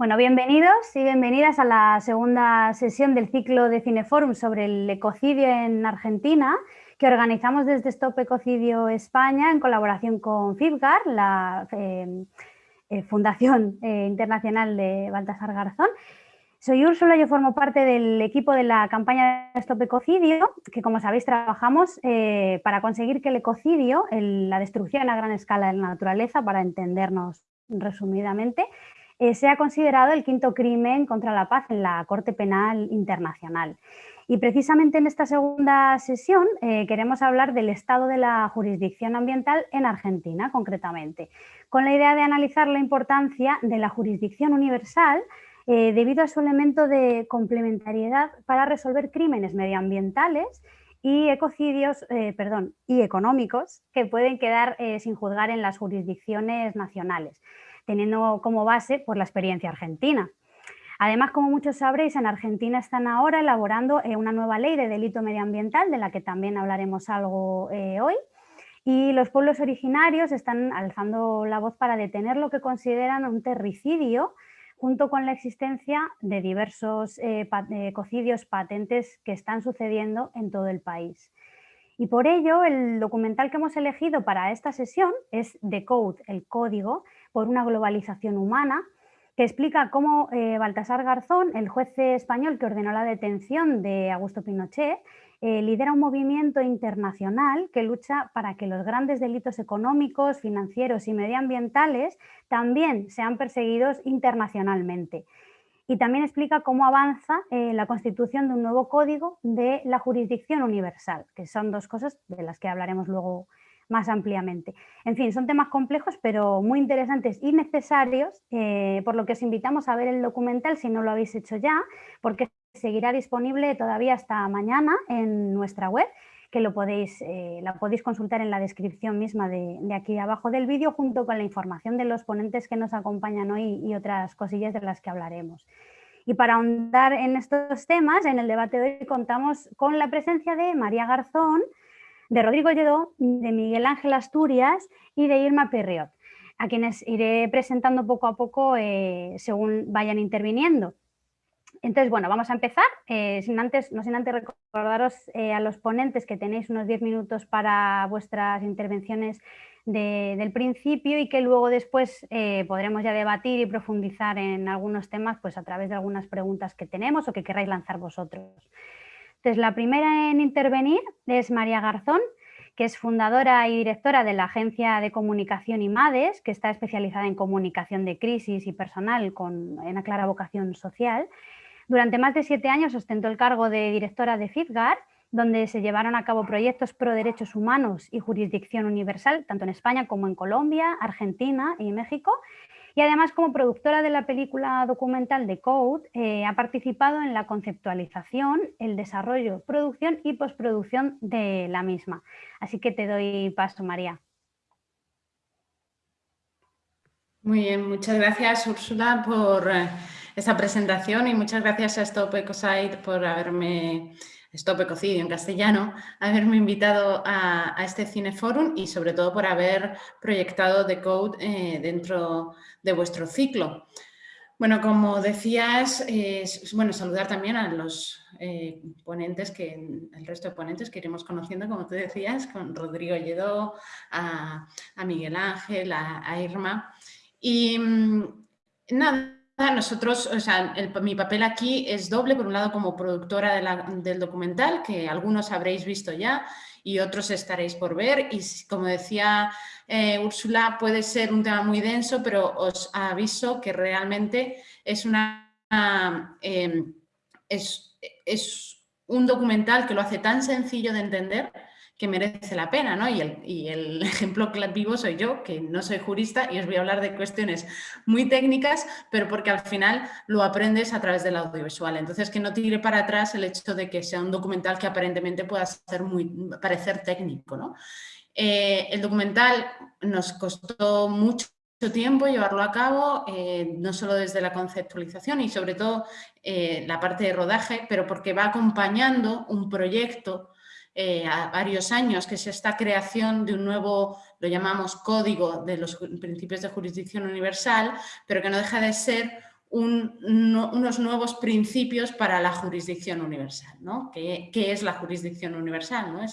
Bueno, bienvenidos y bienvenidas a la segunda sesión del ciclo de Cineforum sobre el ecocidio en Argentina, que organizamos desde Stop Ecocidio España en colaboración con FIFGAR, la eh, eh, Fundación eh, Internacional de Baltasar Garzón. Soy Úrsula, yo formo parte del equipo de la campaña Stop Ecocidio, que como sabéis trabajamos para conseguir que el ecocidio, la destrucción a gran escala de la naturaleza, para entendernos resumidamente, eh, sea considerado el quinto crimen contra la paz en la Corte Penal Internacional. Y precisamente en esta segunda sesión eh, queremos hablar del estado de la jurisdicción ambiental en Argentina, concretamente, con la idea de analizar la importancia de la jurisdicción universal eh, debido a su elemento de complementariedad para resolver crímenes medioambientales y ecocidios, perdón, y económicos que pueden quedar sin juzgar en las jurisdicciones nacionales teniendo como base pues, la experiencia argentina. Además, como muchos sabréis, en Argentina están ahora elaborando eh, una nueva ley de delito medioambiental, de la que también hablaremos algo eh, hoy, y los pueblos originarios están alzando la voz para detener lo que consideran un terricidio, junto con la existencia de diversos eh, ecocidios patentes que están sucediendo en todo el país. Y por ello, el documental que hemos elegido para esta sesión es The Code, el código, por una globalización humana, que explica cómo eh, Baltasar Garzón, el juez español que ordenó la detención de Augusto Pinochet, eh, lidera un movimiento internacional que lucha para que los grandes delitos económicos, financieros y medioambientales también sean perseguidos internacionalmente. Y también explica cómo avanza eh, la constitución de un nuevo código de la jurisdicción universal, que son dos cosas de las que hablaremos luego más ampliamente. En fin, son temas complejos pero muy interesantes y necesarios, eh, por lo que os invitamos a ver el documental si no lo habéis hecho ya, porque seguirá disponible todavía hasta mañana en nuestra web, que lo podéis, eh, la podéis consultar en la descripción misma de, aquí abajo del vídeo, junto con la información de los ponentes que nos acompañan hoy y otras cosillas de las que hablaremos. Y para ahondar en estos temas, en el debate de hoy contamos con la presencia de María Garzón, de Rodrigo Lledó, de Miguel Ángel Asturias y de Irma Perriot, a quienes iré presentando poco a poco eh, según vayan interviniendo. Entonces, bueno, vamos a empezar, eh, sin antes, no sin antes recordaros eh, a los ponentes que tenéis unos 10 minutos para vuestras intervenciones del principio y que luego después podremos ya debatir y profundizar en algunos temas pues a través de algunas preguntas que tenemos o que queráis lanzar vosotros. La primera en intervenir es María Garzón, que es fundadora y directora de la Agencia de Comunicación IMADES, que está especializada en comunicación de crisis y personal con una clara vocación social. Durante más de siete años ostentó el cargo de directora de FIFGAR, donde se llevaron a cabo proyectos pro derechos humanos y jurisdicción universal, tanto en España como en Colombia, Argentina y México, y además como productora de la película documental The Code eh, ha participado en la conceptualización, el desarrollo, producción y postproducción de la misma. Así que te doy paso, María. Muy bien, muchas gracias Úrsula por eh, esta presentación y muchas gracias a Stop Ecosite por haberme Stop Ecocidio en castellano, haberme invitado a, este Cineforum y sobre todo por haber proyectado The Code eh, dentro de vuestro ciclo. Bueno, como decías, bueno, saludar también a los eh, ponentes, que el resto de ponentes que iremos conociendo, como tú decías, con Rodrigo Lledó, a, Miguel Ángel, a, Irma. Y mm, nada, nosotros, o sea, mi papel aquí es doble, por un lado como productora del documental, que algunos habréis visto ya y otros estaréis por ver. Y como decía eh, Úrsula, puede ser un tema muy denso, pero os aviso que realmente es, una, em, es, es un documental que lo hace tan sencillo de entender que merece la pena, ¿no? Y el, y el, ejemplo vivo soy yo, que no soy jurista y os voy a hablar de cuestiones muy técnicas, pero porque al final lo aprendes a través del audiovisual. Entonces, que no tire para atrás el hecho de que sea un documental que aparentemente pueda ser muy, parecer técnico, ¿no? Eh, el documental nos costó mucho tiempo llevarlo a cabo, eh, no solo desde la conceptualización y sobre todo eh, la parte de rodaje, pero porque va acompañando un proyecto eh, a varios años, que es esta creación de un nuevo, lo llamamos código de los principios de jurisdicción universal, pero que no deja de ser unos nuevos principios para la jurisdicción universal. ¿no? ¿Qué, es la jurisdicción universal? ¿no?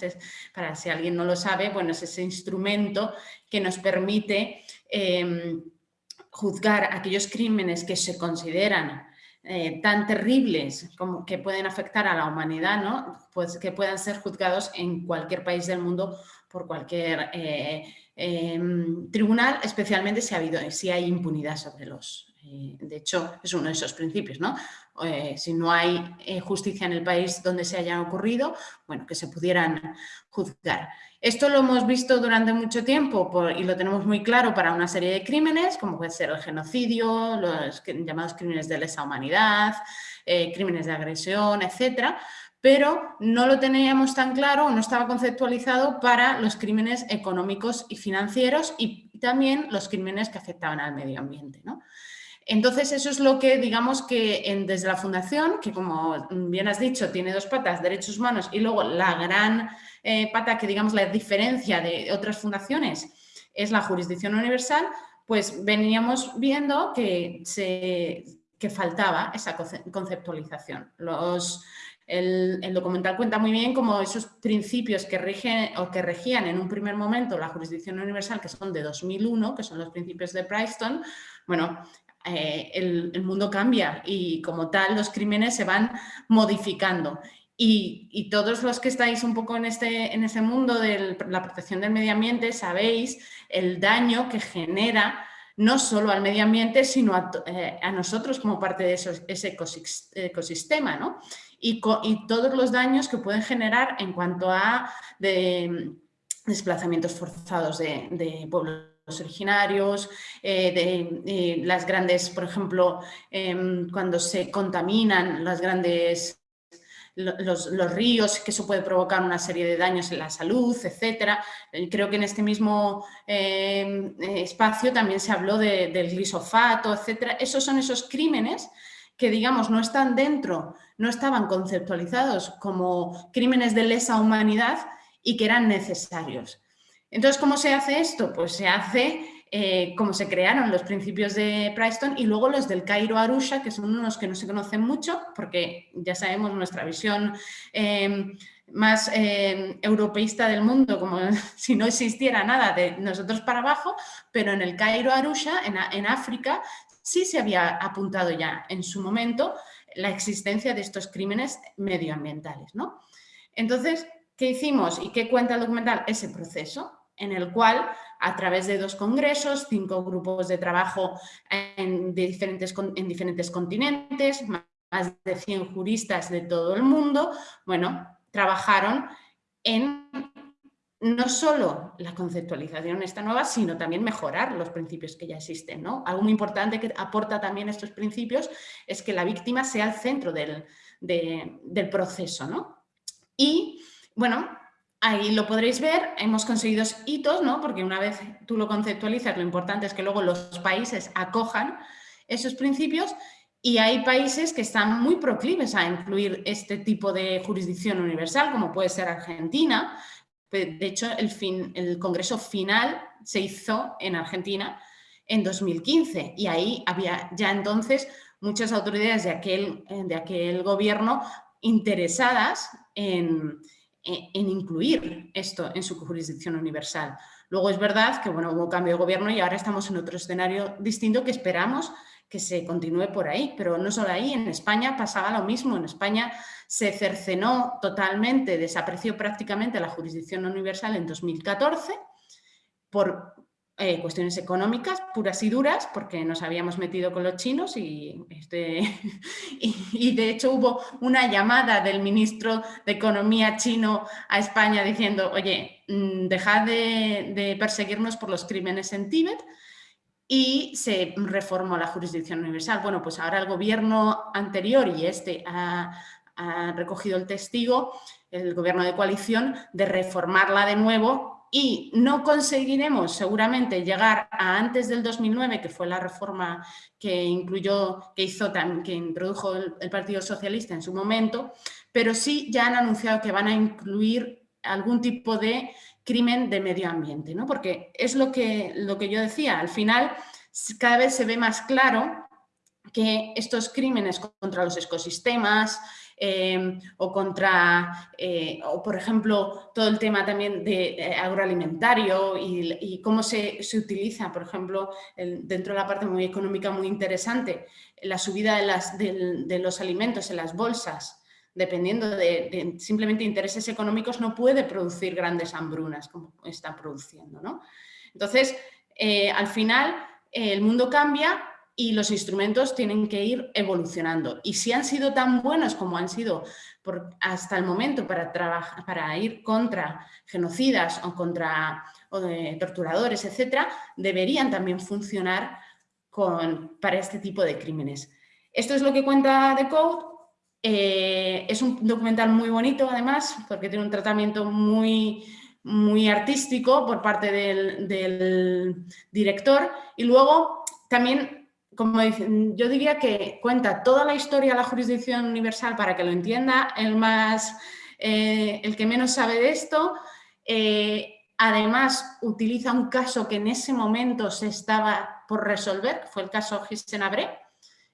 para si alguien no lo sabe, bueno, es ese instrumento que nos permite em, juzgar aquellos crímenes que se consideran eh, tan terribles como que pueden afectar a la humanidad, ¿no? pues que puedan ser juzgados en cualquier país del mundo por cualquier eh, em, tribunal, especialmente si, ha habido, si hay impunidad sobre los, eh, de hecho, es uno de esos principios, ¿no? Eh, si no hay eh, justicia en el país donde se hayan ocurrido, bueno, que se pudieran juzgar. Esto lo hemos visto durante mucho tiempo y lo tenemos muy claro para una serie de crímenes, como puede ser el genocidio, los llamados crímenes de lesa humanidad, crímenes de agresión, etcétera, pero no lo teníamos tan claro, no estaba conceptualizado para los crímenes económicos y financieros y también los crímenes que afectaban al medio ambiente. ¿no? Entonces, eso es lo que, digamos que desde la Fundación, que como bien has dicho, tiene dos patas, derechos humanos, y luego la gran eh, pata que, digamos, la diferencia de otras fundaciones es la jurisdicción universal, pues veníamos viendo que, se, faltaba esa conceptualización. el, documental cuenta muy bien cómo esos principios que rigen o que regían en un primer momento la jurisdicción universal, que son de 2001, que son los principios de Princeton, bueno, eh, el, mundo cambia y como tal los crímenes se van modificando. Y, todos los que estáis un poco en este, en mundo de la protección del medio ambiente sabéis el daño que genera no solo al medio ambiente, sino a, eh, nosotros como parte de ese ecosistema, ¿no? Y, todos los daños que pueden generar en cuanto a desplazamientos forzados de, de pueblos originarios, eh, de, las grandes, por ejemplo, em, cuando se contaminan las grandes los, ríos, que eso puede provocar una serie de daños en la salud, etcétera. Eh, creo que en este mismo em, espacio también se habló del glisofato, etcétera. Esos son esos crímenes que, digamos, no están dentro, no estaban conceptualizados como crímenes de lesa humanidad y que eran necesarios. Entonces, ¿cómo se hace esto? Pues se hace eh, como se crearon los principios de Princeton y luego los del Cairo Arusha, que son unos que no se conocen mucho, porque ya sabemos nuestra visión em, más em, europeísta del mundo, como si no existiera nada de nosotros para abajo, pero en el Cairo Arusha, en, África, sí se había apuntado ya en su momento la existencia de estos crímenes medioambientales. ¿no? Entonces, ¿qué hicimos y qué cuenta el documental? Ese proceso en el cual a través de dos congresos, cinco grupos de trabajo en, diferentes, en diferentes continentes, más de 100 juristas de todo el mundo, bueno, trabajaron en no solo la conceptualización esta nueva, sino también mejorar los principios que ya existen. ¿no? Algo muy importante que aporta también estos principios es que la víctima sea el centro del, del proceso. ¿no? Y, bueno, Ahí lo podréis ver, hemos conseguido hitos, ¿no? porque una vez tú lo conceptualizas, lo importante es que luego los países acojan esos principios y hay países que están muy proclives a incluir este tipo de jurisdicción universal, como puede ser Argentina. De hecho, el, fin, el congreso final se hizo en Argentina en 2015 y ahí había ya entonces muchas autoridades de aquel, de aquel gobierno interesadas en, en incluir esto en su jurisdicción universal. Luego es verdad que bueno, hubo cambio de gobierno y ahora estamos en otro escenario distinto que esperamos que se continúe por ahí, pero no solo ahí, en España pasaba lo mismo, en España se cercenó totalmente, desapareció prácticamente la jurisdicción universal en 2014 por eh, cuestiones económicas puras y duras, porque nos habíamos metido con los chinos y, este, y, de hecho hubo una llamada del ministro de Economía chino a España diciendo, oye, mm, dejad de, perseguirnos por los crímenes en Tíbet, y se reformó la jurisdicción universal. Bueno, pues ahora el gobierno anterior y este ha, ha recogido el testigo, el gobierno de coalición, de reformarla de nuevo y no conseguiremos seguramente llegar a antes del 2009, que fue la reforma que incluyó, que hizo, que introdujo el, Partido Socialista en su momento, pero sí ya han anunciado que van a incluir algún tipo de crimen de medio ambiente, ¿no? Porque es lo que, lo que yo decía, al final cada vez se ve más claro que estos crímenes contra los ecosistemas, Em, o contra, eh, o por ejemplo, todo el tema también de eh, agroalimentario y, cómo se, utiliza, por ejemplo, dentro de la parte muy económica muy interesante, la subida de, las, de, los alimentos en las bolsas, dependiendo de, simplemente intereses económicos, no puede producir grandes hambrunas como está produciendo. ¿no? Entonces, eh, al final, el mundo cambia y los instrumentos tienen que ir evolucionando. Y si han sido tan buenos como han sido hasta el momento para, trabajar, para ir contra genocidas o contra torturadores, etcétera, deberían también funcionar con, para este tipo de crímenes. Esto es lo que cuenta The Code. Eh, es un documental muy bonito, además, porque tiene un tratamiento muy, muy artístico por parte del, del director. Y luego también como dicen, yo diría que cuenta toda la historia de la jurisdicción universal para que lo entienda el, más, eh, el que menos sabe de esto. Eh, además, utiliza un caso que en ese momento se estaba por resolver, fue el caso Gistenabre.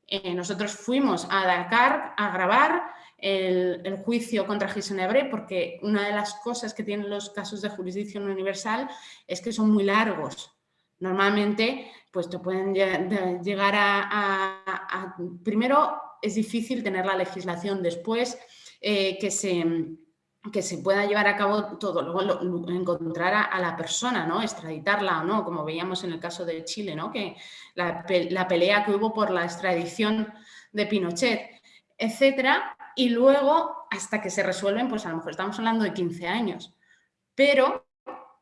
Eh, nosotros fuimos a Dakar a grabar el, juicio contra Gisenabre porque una de las cosas que tienen los casos de jurisdicción universal es que son muy largos. Normalmente pues te pueden llegar a, Primero, es difícil tener la legislación, después eh, que, se, que se pueda llevar a cabo todo, luego encontrar a, la persona, ¿no? extraditarla o no, como veíamos en el caso de Chile, ¿no? que la, pelea que hubo por la extradición de Pinochet, etcétera, y luego hasta que se resuelven, pues a lo mejor estamos hablando de 15 años. Pero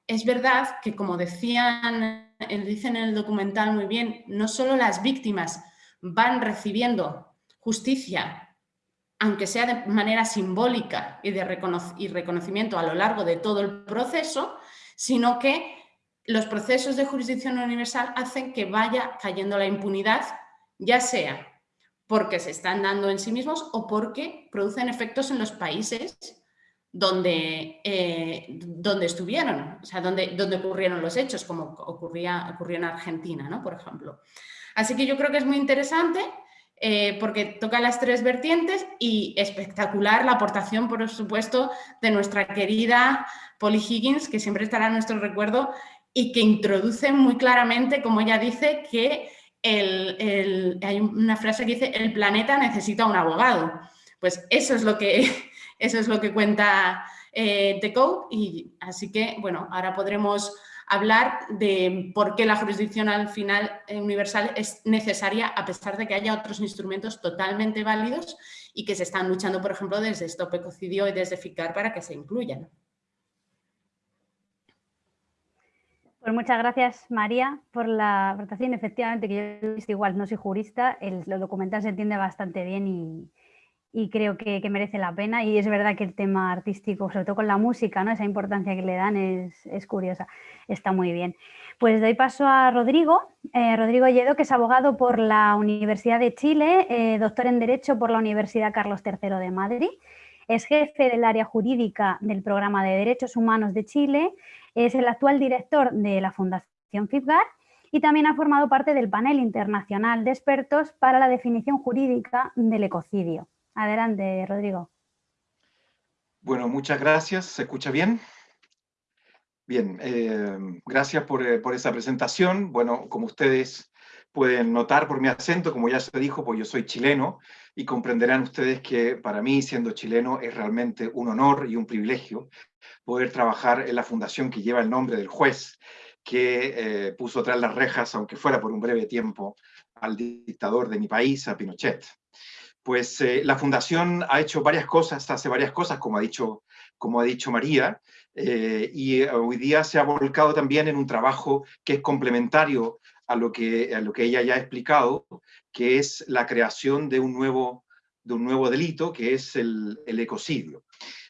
es verdad que, como decían dicen en el documental muy bien, no solo las víctimas van recibiendo justicia, aunque sea de manera simbólica y de reconocimiento a lo largo de todo el proceso, sino que los procesos de jurisdicción universal hacen que vaya cayendo la impunidad, ya sea porque se están dando en sí mismos o porque producen efectos en los países donde, eh, donde estuvieron, o sea, donde, donde ocurrieron los hechos, como ocurría, ocurrió en Argentina, ¿no? por ejemplo. Así que yo creo que es muy interesante eh, porque toca las tres vertientes y espectacular la aportación, por supuesto, de nuestra querida Polly Higgins, que siempre estará en nuestro recuerdo y que introduce muy claramente, como ella dice, que el, hay una frase que dice el planeta necesita un abogado. Pues eso es lo que eso es lo que cuenta eh, The Code y así que, bueno, ahora podremos hablar de por qué la jurisdicción al final eh, universal es necesaria a pesar de que haya otros instrumentos totalmente válidos y que se están luchando, por ejemplo, desde Stop Ecocidio y desde FICAR para que se incluyan. Pues muchas gracias, María, por la aportación. Efectivamente, que yo igual, no soy jurista, el, lo documental se entiende bastante bien y, y creo que, merece la pena y es verdad que el tema artístico, sobre todo con la música, ¿no? esa importancia que le dan es, curiosa, está muy bien. Pues doy paso a Rodrigo, eh, Rodrigo Lledo, que es abogado por la Universidad de Chile, eh, doctor en Derecho por la Universidad Carlos III de Madrid, es jefe del área jurídica del Programa de Derechos Humanos de Chile, es el actual director de la Fundación FIFGAR y también ha formado parte del panel internacional de expertos para la definición jurídica del ecocidio. Adelante, Rodrigo. Bueno, muchas gracias. ¿Se escucha bien? Bien, eh, gracias eh, por, esa presentación. Bueno, como ustedes pueden notar por mi acento, como ya se dijo, pues yo soy chileno y comprenderán ustedes que para mí, siendo chileno, es realmente un honor y un privilegio poder trabajar en la fundación que lleva el nombre del juez que eh, puso tras las rejas, aunque fuera por un breve tiempo, al dictador de mi país, a Pinochet pues eh, la Fundación ha hecho varias cosas, hace varias cosas, como ha dicho, como ha dicho María, eh, y hoy día se ha volcado también en un trabajo que es complementario a lo que, a lo que ella ya ha explicado, que es la creación de un nuevo, de un nuevo delito, que es el, el ecocidio.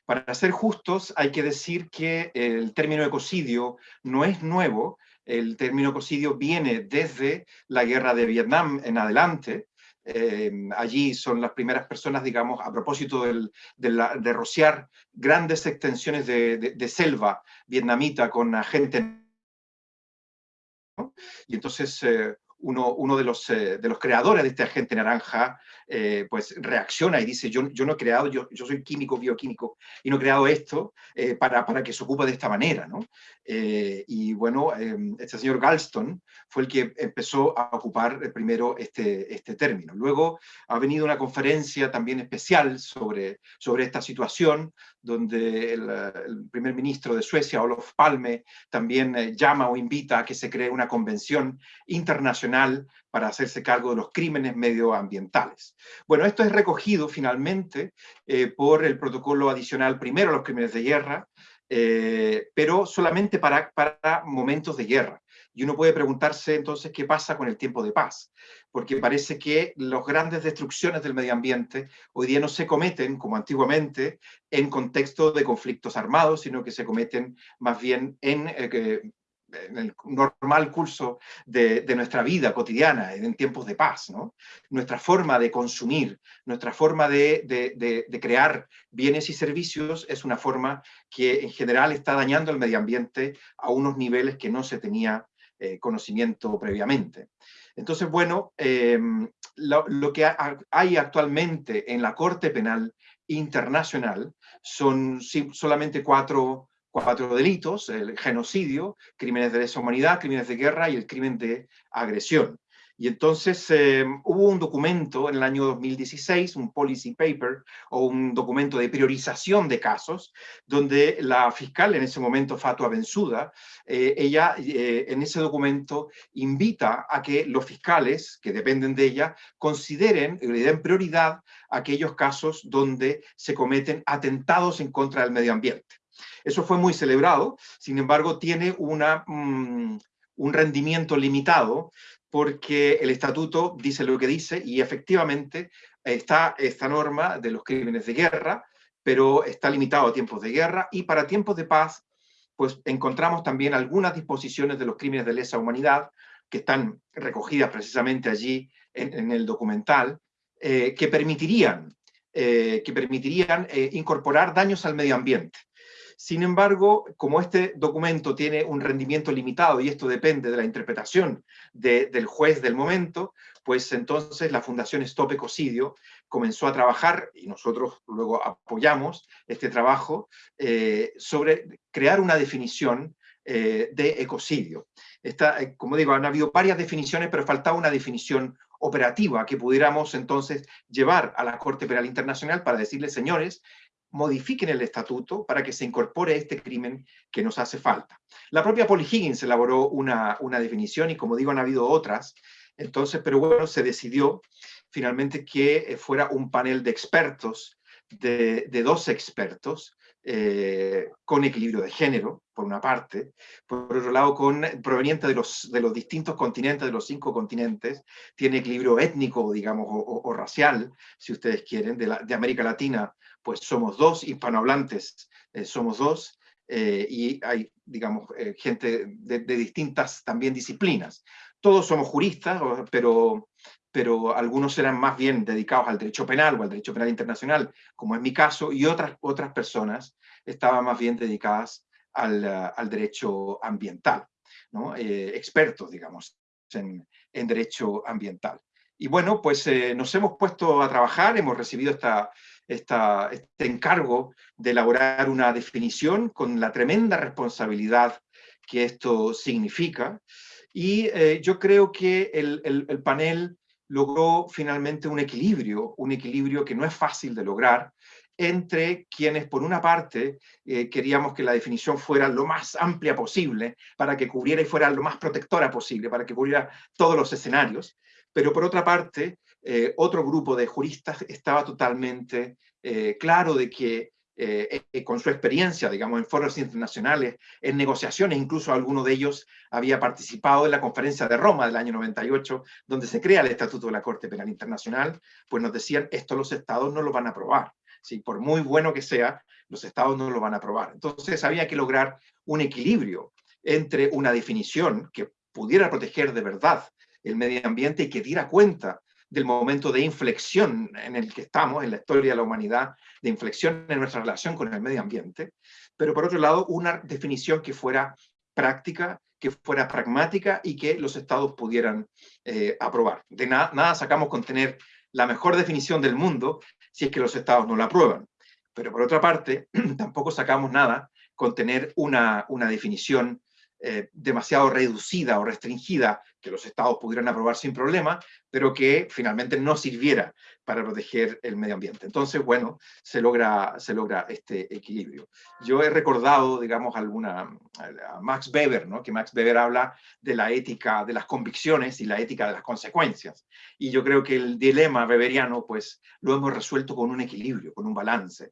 Para ser justos, hay que decir que el término ecocidio no es nuevo, el término ecocidio viene desde la guerra de Vietnam en adelante, Em, allí son las primeras personas, digamos, a propósito de, rociar grandes extensiones de, selva vietnamita con gente. Y entonces eh, uno, de, los, eh, de los creadores de este agente naranja eh, pues reacciona y dice, yo, yo no he creado, yo, yo soy químico, bioquímico, y no he creado esto eh, para, para, que se ocupe de esta manera. ¿no? y bueno, este señor Galston fue el que empezó a ocupar primero este, este término. Luego ha venido una conferencia también especial sobre, sobre esta situación, donde el, el primer ministro de Suecia, Olof Palme, también llama o invita a que se cree una convención internacional para hacerse cargo de los crímenes medioambientales. Bueno, esto es recogido finalmente eh, por el protocolo adicional primero a los crímenes de guerra, eh, pero solamente para, para momentos de guerra. Y uno puede preguntarse entonces qué pasa con el tiempo de paz, porque parece que las grandes destrucciones del medio ambiente hoy día no se cometen, como antiguamente, en contexto de conflictos armados, sino que se cometen más bien en eh, en el normal curso de, nuestra vida cotidiana, en tiempos de paz. ¿no? Nuestra forma de consumir, nuestra forma de, crear bienes y servicios es una forma que en general está dañando el medio ambiente a unos niveles que no se tenía eh, conocimiento previamente. Entonces, bueno, em, lo, lo, que hay actualmente en la Corte Penal Internacional son solamente cuatro cuatro delitos, el genocidio, crímenes de lesa humanidad, crímenes de guerra y el crimen de agresión. Y entonces eh, hubo un documento en el año 2016, un policy paper o un documento de priorización de casos, donde la fiscal en ese momento, Fatua Benzuda, eh, ella eh, en ese documento invita a que los fiscales que dependen de ella consideren y le den prioridad a aquellos casos donde se cometen atentados en contra del medio ambiente. Eso fue muy celebrado, sin embargo tiene una, mm, un rendimiento limitado porque el estatuto dice lo que dice y efectivamente está esta norma de los crímenes de guerra, pero está limitado a tiempos de guerra y para tiempos de paz pues encontramos también algunas disposiciones de los crímenes de lesa humanidad que están recogidas precisamente allí en, el documental, eh, que permitirían, eh, que permitirían eh, incorporar daños al medio ambiente. Sin embargo, como este documento tiene un rendimiento limitado y esto depende de la interpretación del juez del momento, pues entonces la Fundación Stop Ecocidio comenzó a trabajar, y nosotros luego apoyamos este trabajo, eh, sobre crear una definición eh, de ecocidio. Esta, eh, como digo, han habido varias definiciones, pero faltaba una definición operativa que pudiéramos entonces llevar a la Corte Penal Internacional para decirle, señores, modifiquen el estatuto para que se incorpore este crimen que nos hace falta. La propia Polly Higgins elaboró una, una definición y como digo han habido otras, entonces, pero bueno, se decidió finalmente que eh, fuera un panel de expertos, de, dos expertos, eh, con equilibrio de género, por una parte, por otro lado, con, proveniente de los, de los distintos continentes, de los cinco continentes, tiene equilibrio étnico, digamos, o, racial, si ustedes quieren, de, América Latina, pues somos dos, hispanohablantes eh, somos dos, eh, y hay, digamos, gente de, de, distintas también disciplinas. Todos somos juristas, pero, pero algunos eran más bien dedicados al derecho penal o al derecho penal internacional, como es mi caso, y otras, otras personas estaban más bien dedicadas al, al derecho ambiental, ¿no? Eh, expertos, digamos, en, en, derecho ambiental. Y bueno, pues eh, nos hemos puesto a trabajar, hemos recibido esta, esta, este encargo de elaborar una definición con la tremenda responsabilidad que esto significa, y eh, yo creo que el, el, el panel logró finalmente un equilibrio, un equilibrio que no es fácil de lograr, entre quienes, por una parte, eh, queríamos que la definición fuera lo más amplia posible, para que cubriera y fuera lo más protectora posible, para que cubriera todos los escenarios, pero por otra parte, eh, otro grupo de juristas estaba totalmente eh, claro de que eh, eh, con su experiencia, digamos, en foros internacionales, en negociaciones, incluso alguno de ellos había participado en la conferencia de Roma del año 98, donde se crea el Estatuto de la Corte Penal Internacional, pues nos decían, esto los estados no lo van a aprobar. ¿sí? Por muy bueno que sea, los estados no lo van a aprobar. Entonces había que lograr un equilibrio entre una definición que pudiera proteger de verdad el medio ambiente y que diera cuenta del momento de inflexión en el que estamos en la historia de la humanidad, de inflexión en nuestra relación con el medio ambiente, pero por otro lado una definición que fuera práctica que fuera pragmática y que los estados pudieran eh, aprobar. De nada sacamos con tener la mejor definición del mundo si es que los estados no la aprueban. Pero por otra parte, tampoco sacamos nada con tener una, una definición eh, demasiado reducida o restringida que los estados pudieran aprobar sin problema, pero que finalmente no sirviera para proteger el medio ambiente. Entonces, bueno, se logra, se logra este equilibrio. Yo he recordado, digamos, alguna, a Max Weber, ¿no? que Max Weber habla de la ética de las convicciones y la ética de las consecuencias. Y yo creo que el dilema weberiano, pues, lo hemos resuelto con un equilibrio, con un balance.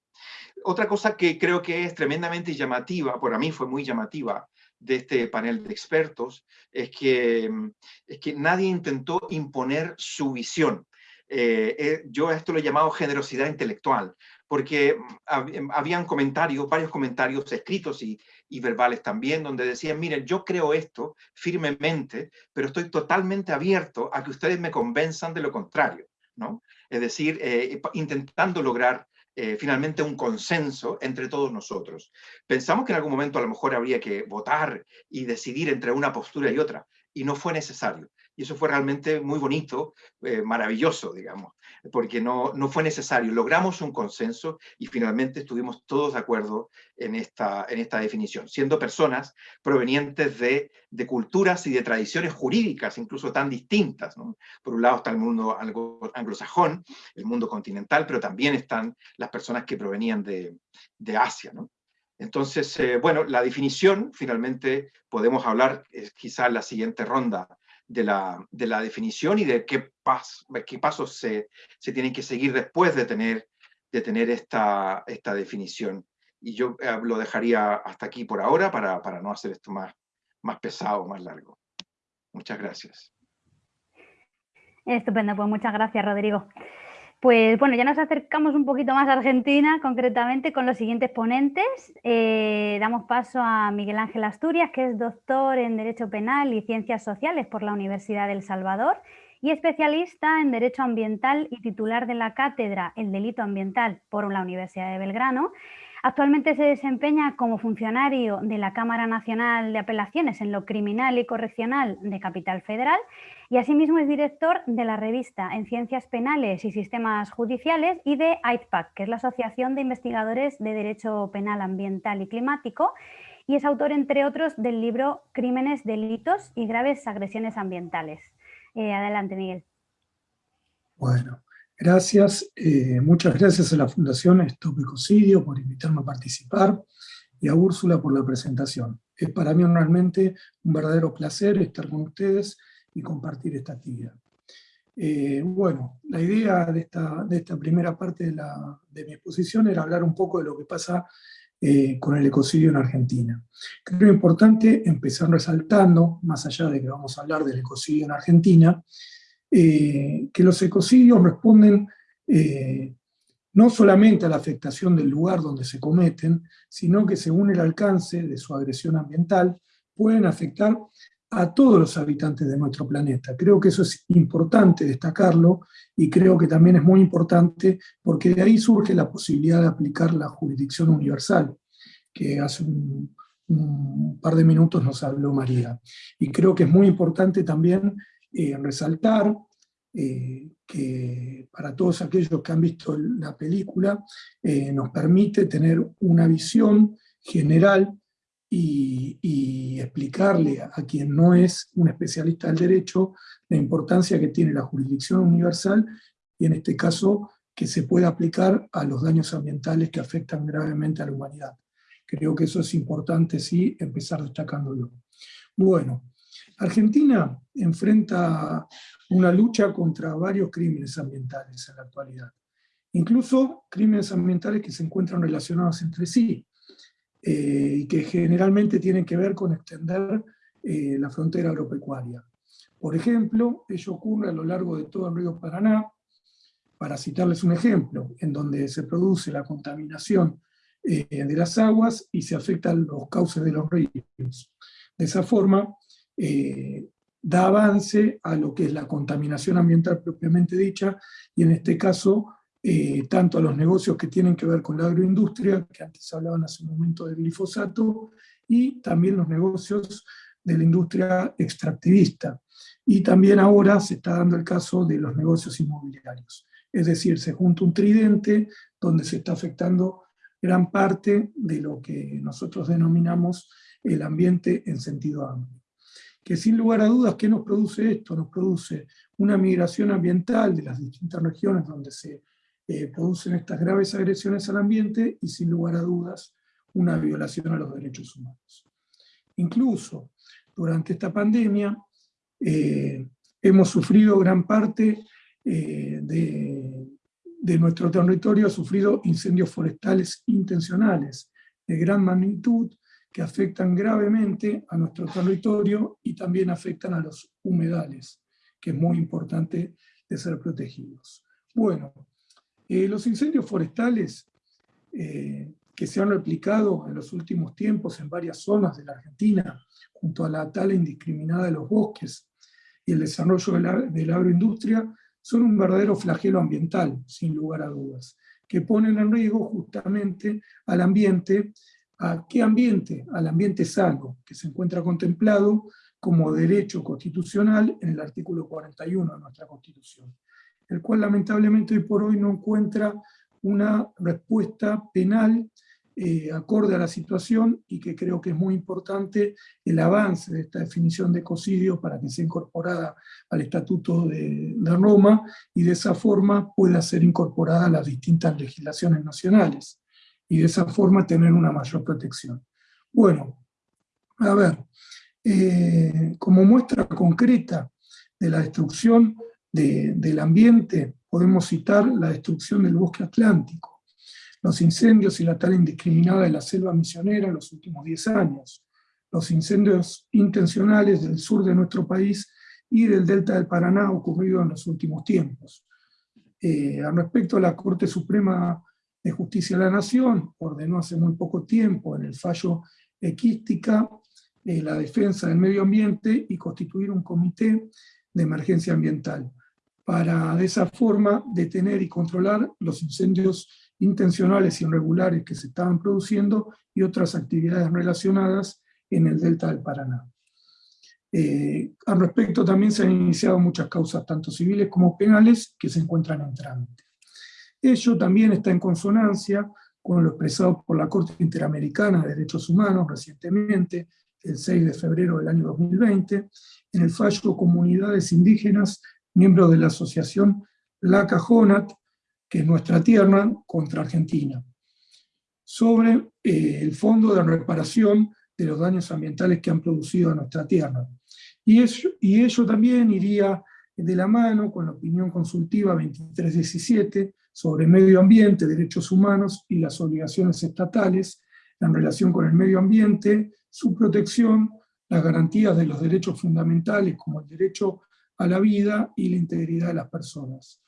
Otra cosa que creo que es tremendamente llamativa, para mí fue muy llamativa, de este panel de expertos es que, mm, es que nadie intentó imponer su visión. Eh, eh, yo a esto lo he llamado generosidad intelectual, porque mm, em, habían comentarios, varios comentarios escritos y, y, verbales también, donde decían, miren, yo creo esto firmemente, pero estoy totalmente abierto a que ustedes me convenzan de lo contrario, ¿no? Es decir, eh, intentando lograr eh, finalmente un consenso entre todos nosotros. Pensamos que en algún momento a lo mejor habría que votar y decidir entre una postura y otra, y no fue necesario. Y eso fue realmente muy bonito, eh, maravilloso, digamos porque no, no fue necesario. Logramos un consenso y finalmente estuvimos todos de acuerdo en esta, en esta definición, siendo personas provenientes de, de culturas y de tradiciones jurídicas, incluso tan distintas. ¿no? Por un lado está el mundo anglosajón, el mundo continental, pero también están las personas que provenían de, de Asia. Entonces, eh, bueno, la definición, finalmente podemos hablar eh, quizá en la siguiente ronda de la, de la definición y de qué, pas, qué pasos se, se, tienen que seguir después de tener, de tener esta, esta definición. Y yo eh, lo dejaría hasta aquí por ahora para, para no hacer esto más, más pesado, más largo. Muchas gracias. Estupendo, pues muchas gracias, Rodrigo. Pues bueno, ya nos acercamos un poquito más a Argentina, concretamente con los siguientes ponentes. Eh, damos paso a Miguel Ángel Asturias, que es doctor en Derecho Penal y Ciencias Sociales por la Universidad del Salvador y especialista en Derecho Ambiental y titular de la cátedra El Delito Ambiental por la Universidad de Belgrano. Actualmente se desempeña como funcionario de la Cámara Nacional de Apelaciones en lo Criminal y Correccional de Capital Federal y asimismo es director de la revista en Ciencias Penales y Sistemas Judiciales y de AITPAC, que es la Asociación de Investigadores de Derecho Penal Ambiental y Climático, y es autor, entre otros, del libro Crímenes, Delitos y Graves Agresiones Ambientales. Eh, adelante, Miguel. Bueno, Gracias, eh, muchas gracias a la Fundación Stop Ecocidio por invitarme a participar y a Úrsula por la presentación. Es para mí realmente un verdadero placer estar con ustedes y compartir esta actividad. Eh, bueno, la idea de esta, de esta primera parte de, la, de, mi exposición era hablar un poco de lo que pasa eh, con el ecocidio en Argentina. Creo importante empezar resaltando, más allá de que vamos a hablar del ecocidio en Argentina, eh, que los ecocidios responden no solamente a la afectación del lugar donde se cometen, sino que según el alcance de su agresión ambiental, pueden afectar a todos los habitantes de nuestro planeta. Creo que eso es importante destacarlo y creo que también es muy importante porque de ahí surge la posibilidad de aplicar la jurisdicción universal, que hace un, par de minutos nos habló María. Y creo que es muy importante también eh, resaltar eh, que para todos aquellos que han visto la película, eh, nos permite tener una visión general y, explicarle a, quien no es un especialista del derecho la importancia que tiene la jurisdicción universal y en este caso que se pueda aplicar a los daños ambientales que afectan gravemente a la humanidad. Creo que eso es importante, sí, empezar destacándolo. Bueno, Argentina enfrenta una lucha contra varios crímenes ambientales en la actualidad. Incluso crímenes ambientales que se encuentran relacionados entre sí, eh, y que generalmente tienen que ver con extender eh, la frontera agropecuaria. Por ejemplo, ello ocurre a lo largo de todo el río Paraná, para citarles un ejemplo, en donde se produce la contaminación eh, de las aguas y se afectan los cauces de los ríos. De esa forma, da avance a lo que es la contaminación ambiental propiamente dicha, y en este caso, eh, tanto a los negocios que tienen que ver con la agroindustria, que antes hablaban hace un momento del glifosato, y también los negocios de la industria extractivista. Y también ahora se está dando el caso de los negocios inmobiliarios. Es decir, se junta un tridente donde se está afectando gran parte de lo que nosotros denominamos el ambiente en sentido amplio. Que sin lugar a dudas, ¿qué nos produce esto? Nos produce una migración ambiental de las distintas regiones donde se producen estas graves agresiones al ambiente y sin lugar a dudas una violación a los derechos humanos. Incluso durante esta pandemia eh, hemos sufrido gran parte eh, de, de nuestro territorio, ha sufrido incendios forestales intencionales de gran magnitud que afectan gravemente a nuestro territorio y también afectan a los humedales, que es muy importante de ser protegidos. Bueno, los incendios forestales eh, que se han replicado en los últimos tiempos en varias zonas de la Argentina, junto a la tala indiscriminada de los bosques y el desarrollo de la, de la agroindustria, son un verdadero flagelo ambiental, sin lugar a dudas, que ponen en riesgo justamente al ambiente, ¿a qué ambiente? Al ambiente sano, que se encuentra contemplado como derecho constitucional en el artículo 41 de nuestra Constitución el cual lamentablemente hoy por hoy no encuentra una respuesta penal eh, acorde a la situación y que creo que es muy importante el avance de esta definición de ecocidio para que sea incorporada al Estatuto de, Roma y de esa forma pueda ser incorporada a las distintas legislaciones nacionales y de esa forma tener una mayor protección. Bueno, a ver, eh, como muestra concreta de la destrucción del ambiente, podemos citar la destrucción del bosque atlántico, los incendios y la tala indiscriminada de la selva misionera en los últimos 10 años, los incendios intencionales del sur de nuestro país y del delta del Paraná ocurrido en los últimos tiempos. Eh, al respecto, la Corte Suprema de Justicia de la Nación ordenó hace muy poco tiempo en el fallo equística eh, la defensa del medio ambiente y constituir un comité de emergencia ambiental para de esa forma detener y controlar los incendios intencionales y irregulares que se estaban produciendo y otras actividades relacionadas en el delta del Paraná. Eh, al respecto también se han iniciado muchas causas, tanto civiles como penales, que se encuentran en trámite. Ello también está en consonancia con lo expresado por la Corte Interamericana de Derechos Humanos recientemente, el 6 de febrero del año 2020, en el fallo Comunidades Indígenas miembro de la asociación La Cajonat, que es nuestra tierra, contra Argentina, sobre eh, el fondo de reparación de los daños ambientales que han producido a nuestra tierra. Y, y ello también iría de la mano con la opinión consultiva 2317 sobre medio ambiente, derechos humanos y las obligaciones estatales en relación con el medio ambiente, su protección, las garantías de los derechos fundamentales como el derecho a la vida y la integridad de las personas,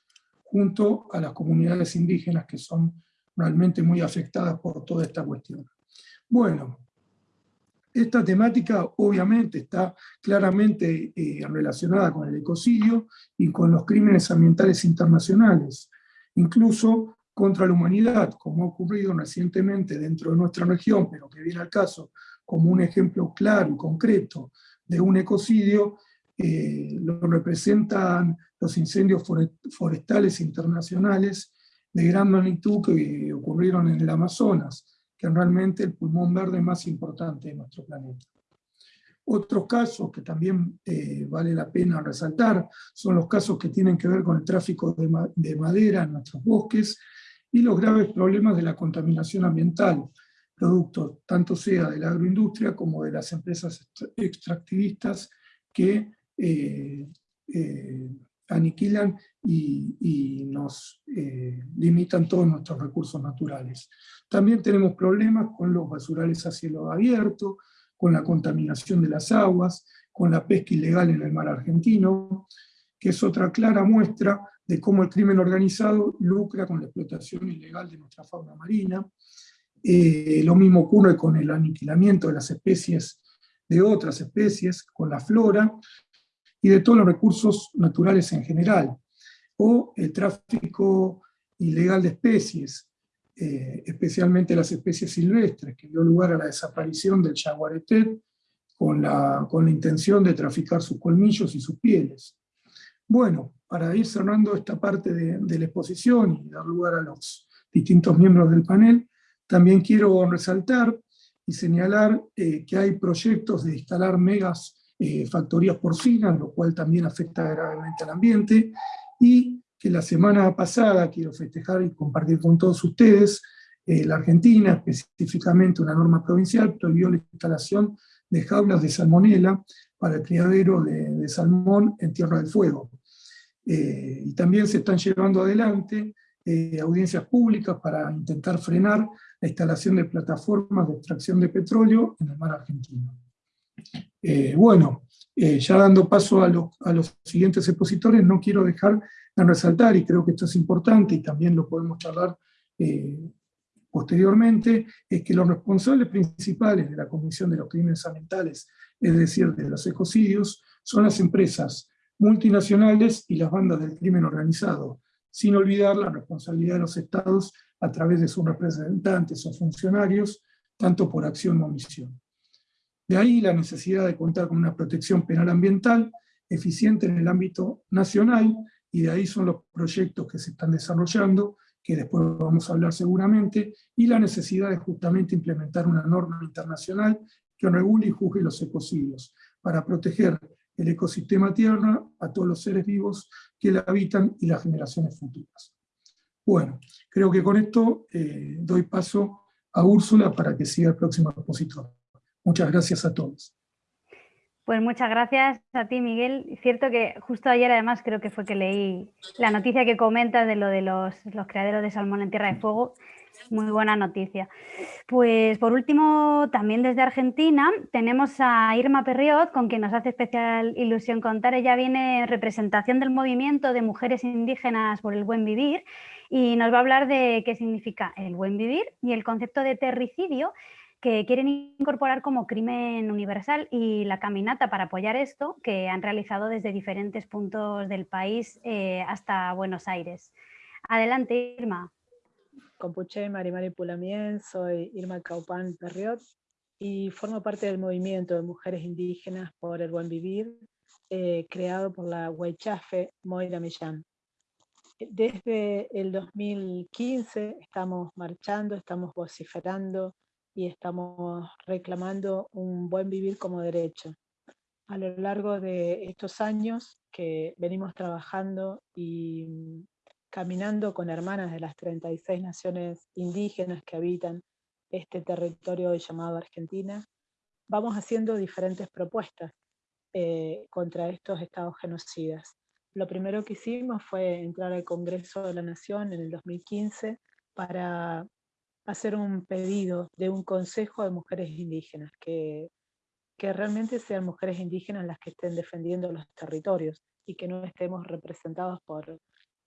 junto a las comunidades indígenas que son realmente muy afectadas por toda esta cuestión. Bueno, esta temática obviamente está claramente eh, relacionada con el ecocidio y con los crímenes ambientales internacionales, incluso contra la humanidad, como ha ocurrido recientemente dentro de nuestra región, pero que viene al caso como un ejemplo claro y concreto de un ecocidio eh, lo representan los incendios forestales internacionales de gran magnitud que ocurrieron en el Amazonas, que es realmente el pulmón verde más importante de nuestro planeta. Otros casos que también eh, vale la pena resaltar son los casos que tienen que ver con el tráfico de, de madera en nuestros bosques y los graves problemas de la contaminación ambiental, producto tanto sea de la agroindustria como de las empresas extractivistas que eh, eh, aniquilan y, nos eh, limitan todos nuestros recursos naturales. También tenemos problemas con los basurales a cielo abierto, con la contaminación de las aguas, con la pesca ilegal en el mar argentino, que es otra clara muestra de cómo el crimen organizado lucra con la explotación ilegal de nuestra fauna marina. lo mismo ocurre con el aniquilamiento de las especies de otras especies, con la flora, y de todos los recursos naturales en general, o el tráfico ilegal de especies, eh, especialmente las especies silvestres, que dio lugar a la desaparición del jaguaretet, con la, con la intención de traficar sus colmillos y sus pieles. Bueno, para ir cerrando esta parte de, la exposición y dar lugar a los distintos miembros del panel, también quiero resaltar y señalar eh, que hay proyectos de instalar megas eh, factorías porcinas, lo cual también afecta gravemente al ambiente, y que la semana pasada quiero festejar y compartir con todos ustedes, eh, la Argentina, específicamente una norma provincial, prohibió la instalación de jaulas de salmonela para el criadero de, salmón en Tierra del Fuego. Eh, y también se están llevando adelante audiencias públicas para intentar frenar la instalación de plataformas de extracción de petróleo en el mar argentino. Eh, bueno, ya dando paso a, los siguientes expositores, no quiero dejar de resaltar, y creo que esto es importante, y también lo podemos charlar posteriormente, es que los responsables principales de la Comisión de los Crímenes Ambientales, es decir, de los ecocidios, son las empresas multinacionales y las bandas del crimen organizado, sin olvidar la responsabilidad de los estados a través de sus representantes o funcionarios, tanto por acción o omisión. De ahí la necesidad de contar con una protección penal ambiental eficiente en el ámbito nacional, y de ahí son los proyectos que se están desarrollando que después vamos a hablar seguramente, y la necesidad de justamente implementar una norma internacional que regule y juzgue los ecocidios, para proteger el ecosistema tierra a todos los seres vivos que la habitan y las generaciones futuras. Bueno, creo que con esto eh, doy paso a Úrsula para que siga el próximo expositor. Muchas gracias a todos. Pues muchas gracias a ti, Miguel. Cierto que justo ayer, además, creo que fue que leí la noticia que comentas de lo de los, los criaderos de salmón en Tierra de Fuego. Muy buena noticia. Pues por último, también desde Argentina, tenemos a Irma Perriot, con quien nos hace especial ilusión contar. Ella viene en representación del movimiento de mujeres indígenas por el buen vivir y nos va a hablar de qué significa el buen vivir y el concepto de terricidio que quieren incorporar como crimen universal y la caminata para apoyar esto que han realizado desde diferentes puntos del país eh, hasta Buenos Aires. Adelante, Irma. Compuche Marimari Pulamien, soy Irma Caupán Perriot y formo parte del movimiento de mujeres indígenas por el buen vivir, eh, creado por la Huaychafe Moira Millán. Desde el 2015 estamos marchando, estamos vociferando, y estamos reclamando un buen vivir como derecho. A lo largo de estos años que venimos trabajando y mm, caminando con hermanas de las 36 naciones indígenas que habitan este territorio llamado Argentina, vamos haciendo diferentes propuestas eh, contra estos estados genocidas. Lo primero que hicimos fue entrar al Congreso de la Nación en el 2015 para hacer un pedido de un consejo de mujeres indígenas, que, que realmente sean mujeres indígenas las que estén defendiendo los territorios y que no estemos representados por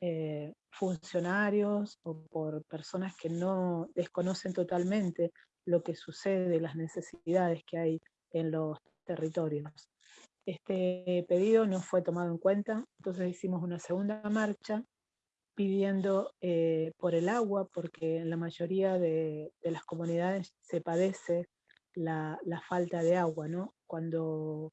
eh, funcionarios o por personas que no desconocen totalmente lo que sucede, las necesidades que hay en los territorios. Este pedido no fue tomado en cuenta, entonces hicimos una segunda marcha pidiendo eh, por el agua, porque en la mayoría de, las comunidades se padece la, falta de agua, ¿no? Cuando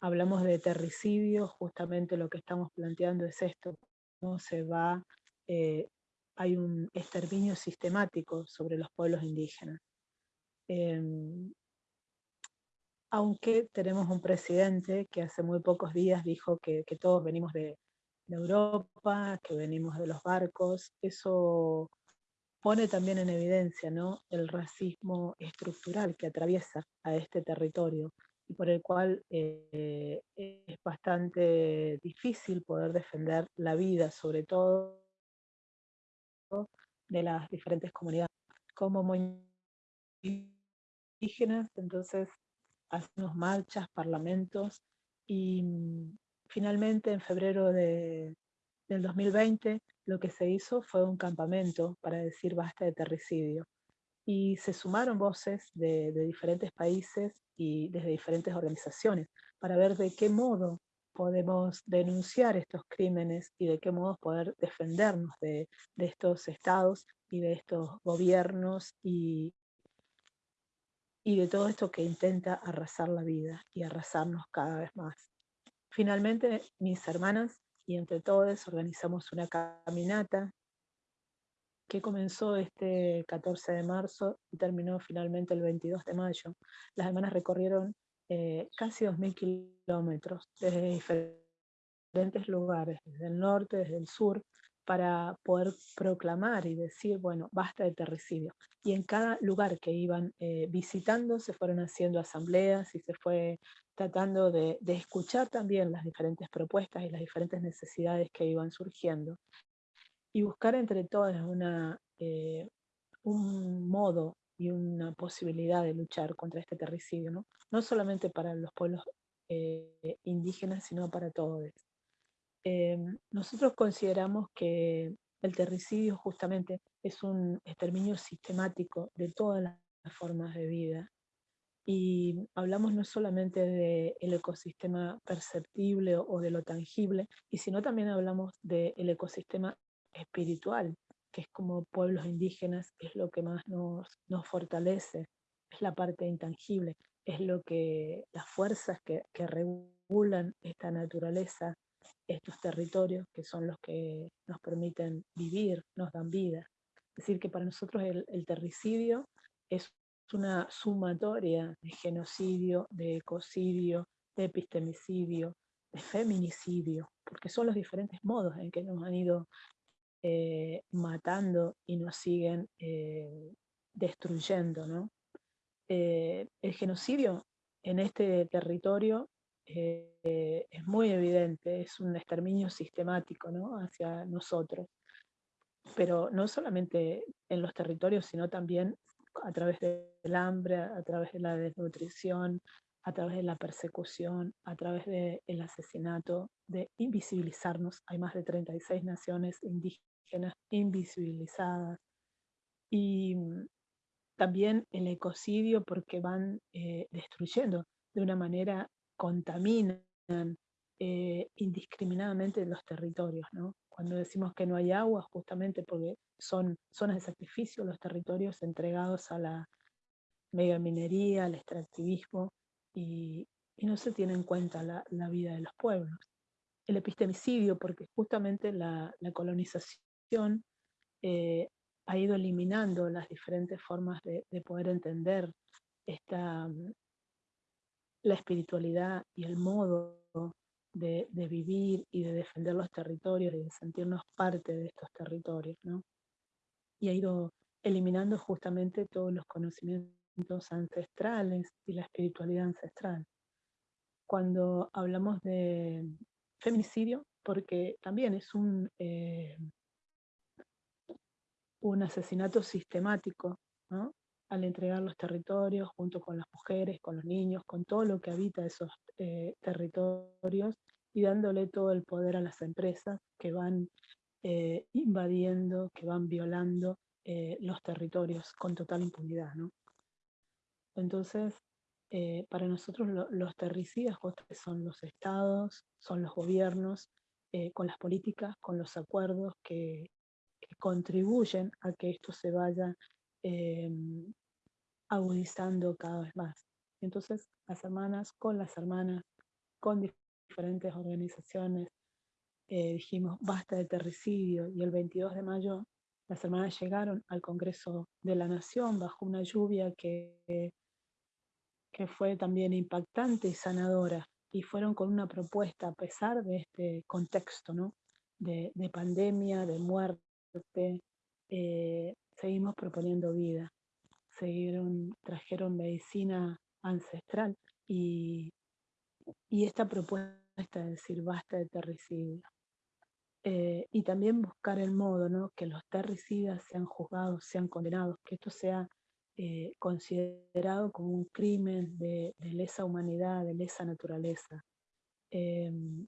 hablamos de terricidio, justamente lo que estamos planteando es esto, ¿no? Se va, eh, hay un exterminio sistemático sobre los pueblos indígenas. Em, aunque tenemos un presidente que hace muy pocos días dijo que todos venimos de, de Europa, que venimos de los barcos, eso pone también en evidencia ¿no? el racismo estructural que atraviesa a este territorio y por el cual eh, es bastante difícil poder defender la vida, sobre todo de las diferentes comunidades. Como indígenas, entonces hacemos marchas, parlamentos, y Finalmente, en febrero de, del 2020, lo que se hizo fue un campamento para decir basta de terricidio. Y se sumaron voces de, diferentes países y desde diferentes organizaciones para ver de qué modo podemos denunciar estos crímenes y de qué modo poder defendernos de, estos estados y de estos gobiernos y, y de todo esto que intenta arrasar la vida y arrasarnos cada vez más. Finalmente, mis hermanas y entre todos organizamos una caminata que comenzó este 14 de marzo y terminó finalmente el 22 de mayo. Las hermanas recorrieron eh, casi 2.000 kilómetros desde diferentes lugares, desde el norte, desde el sur, para poder proclamar y decir, bueno, basta de terricidio. Y en cada lugar que iban eh, visitando se fueron haciendo asambleas y se fue tratando de, escuchar también las diferentes propuestas y las diferentes necesidades que iban surgiendo y buscar entre todas una, eh, un modo y una posibilidad de luchar contra este terricidio, no, no solamente para los pueblos eh, indígenas, sino para todos. Em, nosotros consideramos que el terricidio justamente es un exterminio sistemático de todas las formas de vida. Y hablamos no solamente del ecosistema perceptible o de lo tangible, y sino también hablamos del ecosistema espiritual, que es como pueblos indígenas, es lo que más nos, nos fortalece, es la parte intangible, es lo que las fuerzas que, que regulan esta naturaleza, estos territorios, que son los que nos permiten vivir, nos dan vida. Es decir, que para nosotros el, terricidio es una sumatoria de genocidio, de ecocidio, de epistemicidio, de feminicidio, porque son los diferentes modos en que nos han ido eh, matando y nos siguen eh, destruyendo. ¿no? Eh, el genocidio en este territorio es muy evidente, es un exterminio sistemático ¿no? hacia nosotros, pero no solamente en los territorios, sino también a través del hambre, a través de la desnutrición, a través de la persecución, a través del asesinato, de invisibilizarnos. Hay más de 36 naciones indígenas invisibilizadas. Y mm, también el ecocidio porque van eh, destruyendo de una manera, contaminan eh, indiscriminadamente los territorios. Cuando decimos que no hay agua, justamente porque son zonas de sacrificio los territorios entregados a la megaminería, al extractivismo, y, no se tiene en cuenta la, vida de los pueblos. El epistemicidio, porque justamente la, colonización eh, ha ido eliminando las diferentes formas de, poder entender esta, la espiritualidad y el modo de, vivir y de defender los territorios y de sentirnos parte de estos territorios. Y ha ido eliminando justamente todos los conocimientos ancestrales y la espiritualidad ancestral. Cuando hablamos de feminicidio, porque también es un, eh, un asesinato sistemático, al entregar los territorios junto con las mujeres, con los niños, con todo lo que habita esos eh, territorios y dándole todo el poder a las empresas que van eh, invadiendo, que van violando los territorios con total impunidad. ¿no? Entonces, eh, para nosotros los terricidas son los estados, son los gobiernos, eh, con las políticas, con los acuerdos que, contribuyen a que esto se vaya em, agudizando cada vez más. Entonces, las hermanas, con las hermanas, con diferentes organizaciones, eh, dijimos basta de terricidio y el 22 de mayo las hermanas llegaron al Congreso de la Nación bajo una lluvia que que fue también impactante y sanadora, y fueron con una propuesta a pesar de este contexto ¿no? de, pandemia, de muerte, eh, seguimos proponiendo vida, trajeron medicina ancestral y, esta propuesta de decir basta de terricidio. Eh, y también buscar el modo ¿no? que los terricidas sean juzgados, sean condenados, que esto sea eh, considerado como un crimen de, lesa humanidad, de lesa naturaleza. Em,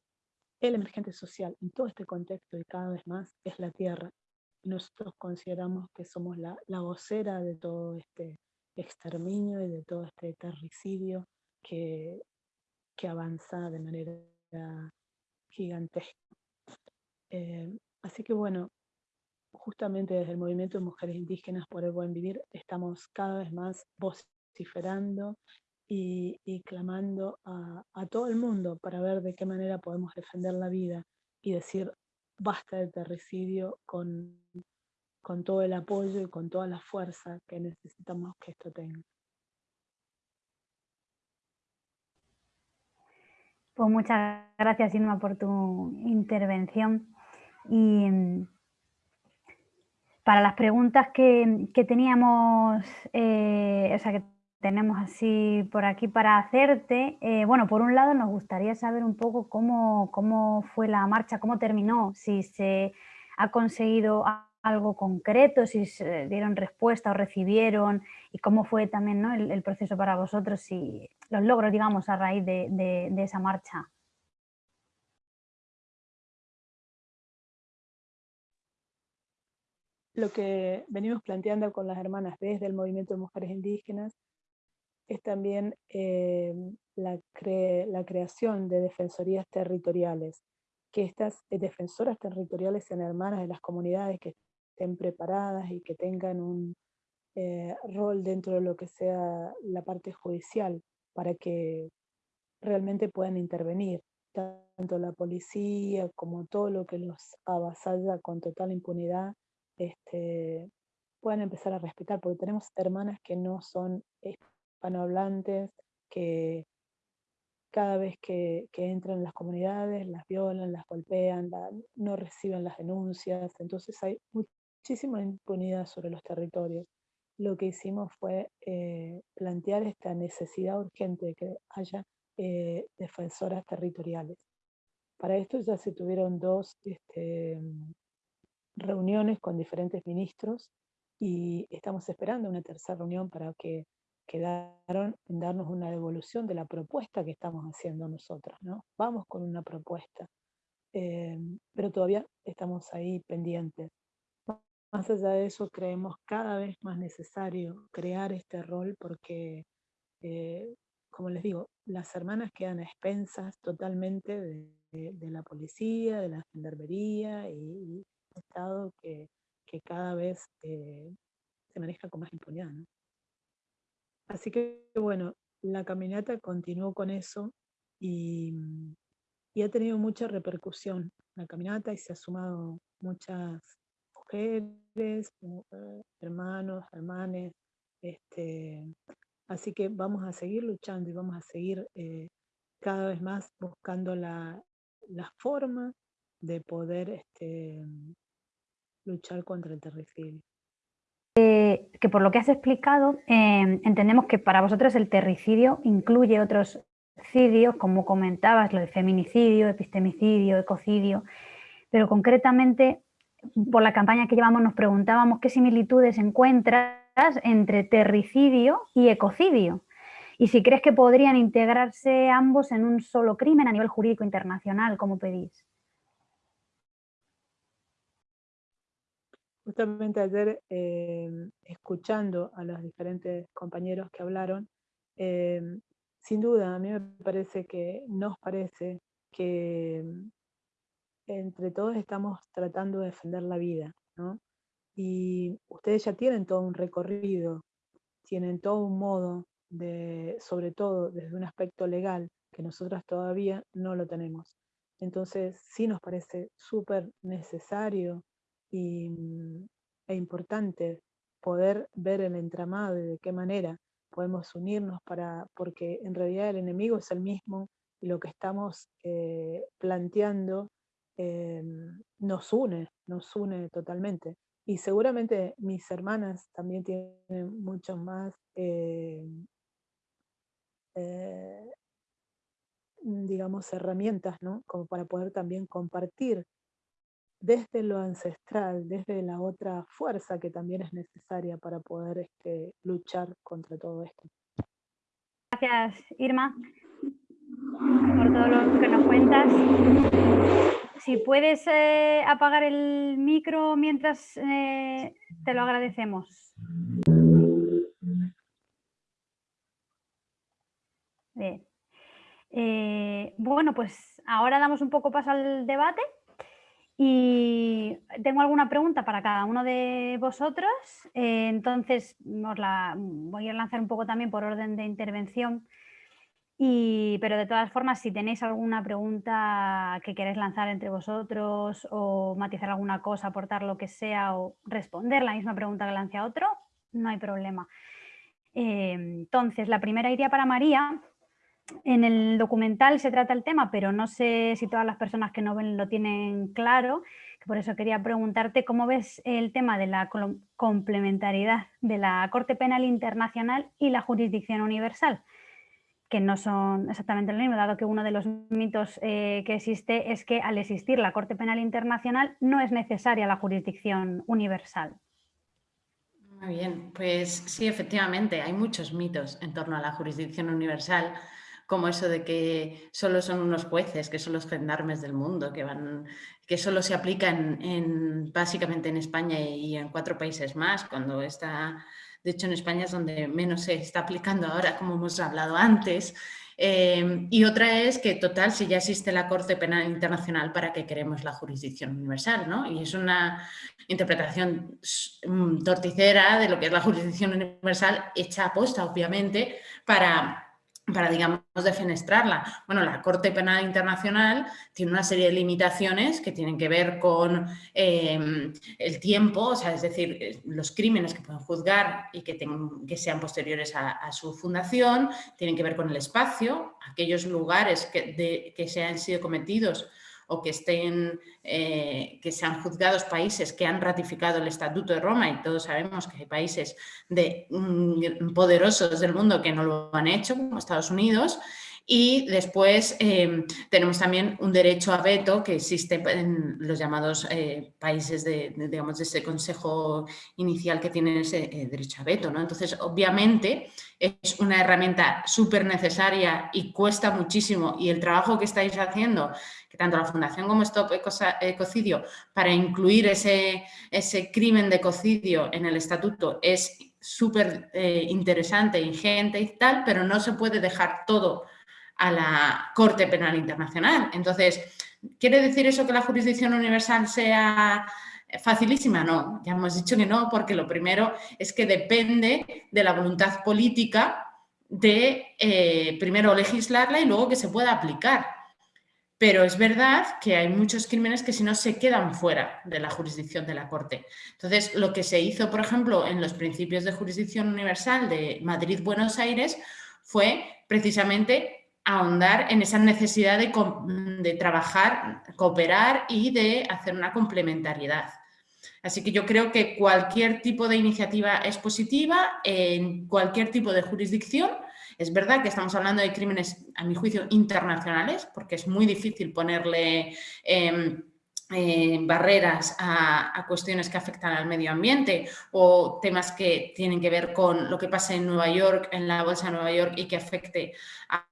el emergente social en todo este contexto y cada vez más es la tierra. Nosotros consideramos que somos la, vocera de todo este exterminio y de todo este terricidio que, que avanza de manera gigantesca. Em, así que bueno, justamente desde el movimiento de mujeres indígenas por el buen vivir estamos cada vez más vociferando y, clamando a, todo el mundo para ver de qué manera podemos defender la vida y decir basta del terricidio con, con todo el apoyo y con toda la fuerza que necesitamos que esto tenga. Pues muchas gracias, Irma, por tu intervención. Y mm, para las preguntas que, teníamos, eh, o sea, que tenemos así por aquí para hacerte, eh, bueno, por un lado nos gustaría saber un poco cómo, cómo fue la marcha, cómo terminó, si se ha conseguido algo concreto, si se dieron respuesta o recibieron y cómo fue también el, proceso para vosotros y los logros, digamos, a raíz de, esa marcha. Lo que venimos planteando con las hermanas desde el movimiento de mujeres indígenas es también eh, la, la creación de defensorías territoriales, que estas defensoras territoriales sean hermanas de las comunidades que estén preparadas y que tengan un eh, rol dentro de lo que sea la parte judicial para que realmente puedan intervenir, tanto la policía como todo lo que los avasalla con total impunidad, este, puedan empezar a respetar, porque tenemos hermanas que no son hispanohablantes, que cada vez que, entran en las comunidades las violan, las golpean, no reciben las denuncias, entonces hay muchísima impunidad sobre los territorios. Lo que hicimos fue eh, plantear esta necesidad urgente de que haya eh, defensoras territoriales. Para esto ya se tuvieron dos este, reuniones con diferentes ministros y estamos esperando una tercera reunión para que quedaron en darnos una devolución de la propuesta que estamos haciendo nosotros. ¿no? Vamos con una propuesta, eh, pero todavía estamos ahí pendientes. Más allá de eso, creemos cada vez más necesario crear este rol porque, eh, como les digo, las hermanas quedan a expensas totalmente de, la policía, de la gendarmería y, un Estado que, cada vez eh, se maneja con más impunidad. Así que, bueno, la caminata continuó con eso y, y ha tenido mucha repercusión la caminata y se ha sumado muchas mujeres, eh, hermanos, hermanes. Este, así que vamos a seguir luchando y vamos a seguir eh, cada vez más buscando la, forma de poder este, luchar contra el terricidio. Que por lo que has explicado, entendemos que para vosotros el terricidio incluye otros cidios, como comentabas, lo de feminicidio, epistemicidio, ecocidio, pero concretamente por la campaña que llevamos nos preguntábamos qué similitudes encuentras entre terricidio y ecocidio y si crees que podrían integrarse ambos en un solo crimen a nivel jurídico internacional, como pedís. Justamente ayer, eh, escuchando a los diferentes compañeros que hablaron, eh, sin duda a mí me parece que, nos parece que entre todos estamos tratando de defender la vida, ¿no? Y ustedes ya tienen todo un recorrido, tienen todo un modo de, sobre todo desde un aspecto legal, que nosotras todavía no lo tenemos. Entonces sí nos parece súper necesario y, e importante poder ver el entramado y de qué manera podemos unirnos para, porque en realidad el enemigo es el mismo y lo que estamos eh, planteando Em, nos une, nos une totalmente. Y seguramente mis hermanas también tienen mucho más, eh, digamos, herramientas, ¿no? Como para poder también compartir desde lo ancestral, desde la otra fuerza que también es necesaria para poder este, luchar contra todo esto. Gracias, Irma, por todo lo que nos cuentas si puedes eh, apagar el micro mientras eh, te lo agradecemos. Bien. Eh, bueno, pues ahora damos un poco paso al debate Y tengo alguna pregunta para cada uno de vosotros, eh, entonces os la voy a lanzar un poco también por orden de intervención. Y, pero de todas formas, si tenéis alguna pregunta que queréis lanzar entre vosotros o matizar alguna cosa, aportar lo que sea o responder la misma pregunta que lance a otro, no hay problema. Eh, entonces, la primera iría para María, en el documental se trata el tema, pero no sé si todas las personas que no ven lo tienen claro, por eso quería preguntarte cómo ves el tema de la complementariedad de la Corte Penal Internacional y la jurisdicción universal, que no son exactamente lo mismo, dado que uno de los mitos eh, que existe es que al existir la Corte Penal Internacional no es necesaria la jurisdicción universal. Muy bien, pues sí, efectivamente, hay muchos mitos en torno a la jurisdicción universal como eso de que solo son unos jueces, que son los gendarmes del mundo, que, van, que solo se aplican en, básicamente en España y en cuatro países más, cuando está, de hecho en España es donde menos se está aplicando ahora, como hemos hablado antes, eh, y otra es que, total, si ya existe la Corte Penal Internacional, ¿para qué queremos la jurisdicción universal? ¿no? Y es una interpretación mm, torticera de lo que es la jurisdicción universal, hecha a posta, obviamente, para para, digamos, defenestrarla. Bueno, la Corte Penal Internacional tiene una serie de limitaciones que tienen que ver con em, el tiempo, o sea, es decir, eh, los crímenes que pueden juzgar y que, que sean posteriores a, su fundación, tienen que ver con el espacio, aquellos lugares que, que se han sido cometidos o que estén, eh, que sean juzgados países que han ratificado el Estatuto de Roma y todos sabemos que hay países de, mm, poderosos del mundo que no lo han hecho, como Estados Unidos, y después em, tenemos también un derecho a veto que existe en los llamados eh, países de, digamos, de ese consejo inicial que tienen ese eh, derecho a veto. ¿no? Entonces, obviamente, es una herramienta súper necesaria y cuesta muchísimo y el trabajo que estáis haciendo, tanto la Fundación como Stop Ecocidio, para incluir ese, ese crimen de ecocidio en el estatuto es súper eh, interesante, ingente y tal, pero no se puede dejar todo a la Corte Penal Internacional. Entonces, ¿quiere decir eso que la jurisdicción universal sea facilísima? No, ya hemos dicho que no, porque lo primero es que depende de la voluntad política de eh, primero legislarla y luego que se pueda aplicar. Pero es verdad que hay muchos crímenes que si no se quedan fuera de la jurisdicción de la Corte. Entonces, lo que se hizo, por ejemplo, en los principios de jurisdicción universal de Madrid-Buenos Aires fue precisamente ahondar en esa necesidad de, trabajar, cooperar y de hacer una complementariedad. Así que yo creo que cualquier tipo de iniciativa es positiva en cualquier tipo de jurisdicción. Es verdad que estamos hablando de crímenes, a mi juicio, internacionales, porque es muy difícil ponerle em, eh, barreras a, cuestiones que afectan al medio ambiente o temas que tienen que ver con lo que pasa en Nueva York, en la Bolsa de Nueva York y que afecte a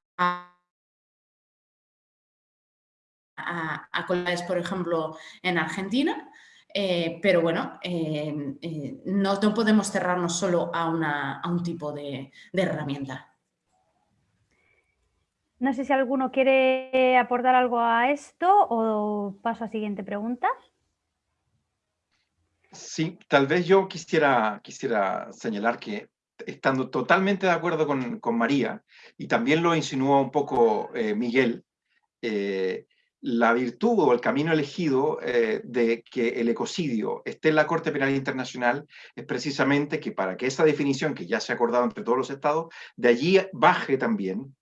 a, a, por ejemplo, en Argentina, eh, pero bueno, eh, eh, no, podemos cerrarnos solo a, un tipo de, herramienta. No sé si alguno quiere aportar algo a esto o paso a siguiente pregunta. Sí, tal vez yo quisiera, quisiera señalar que estando totalmente de acuerdo con, María, y también lo insinuó un poco eh, Miguel, eh, la virtud o el camino elegido eh, de que el ecocidio esté en la Corte Penal Internacional es precisamente que para que esa definición que ya se ha acordado entre todos los estados, de allí baje también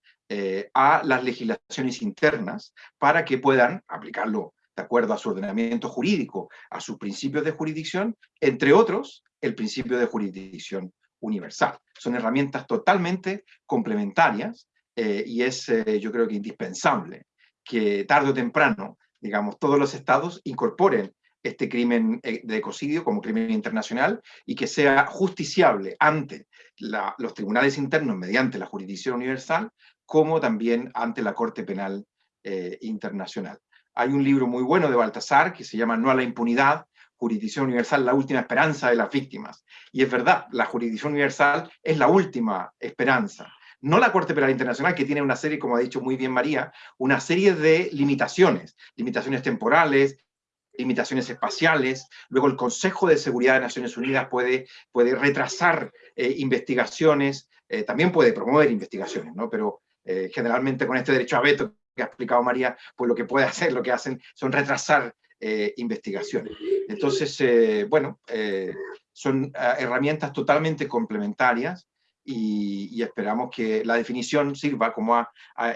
a las legislaciones internas para que puedan aplicarlo de acuerdo a su ordenamiento jurídico, a sus principios de jurisdicción, entre otros, el principio de jurisdicción universal. Son herramientas totalmente complementarias eh, y es, eh, yo creo que indispensable que tarde o temprano, digamos, todos los estados incorporen este crimen eh, de ecocidio como crimen internacional y que sea justiciable ante los tribunales internos mediante la jurisdicción universal, como también ante la Corte Penal Internacional. Hay un libro muy bueno de Baltasar que se llama No a la impunidad, jurisdicción universal la última esperanza de las víctimas. Y es verdad, la jurisdicción universal es la última esperanza. No la Corte Penal Internacional, que tiene una serie, como ha dicho muy bien María, una serie de limitaciones, limitaciones temporales, limitaciones espaciales, luego el Consejo de Seguridad de Naciones Unidas puede, puede retrasar eh, investigaciones, eh, también puede promover investigaciones, ¿no? pero eh, generalmente con este derecho a veto que ha explicado María, pues lo que puede hacer, lo que hacen son retrasar investigaciones. Entonces, bueno, son herramientas totalmente complementarias y, esperamos que la definición sirva, como ha,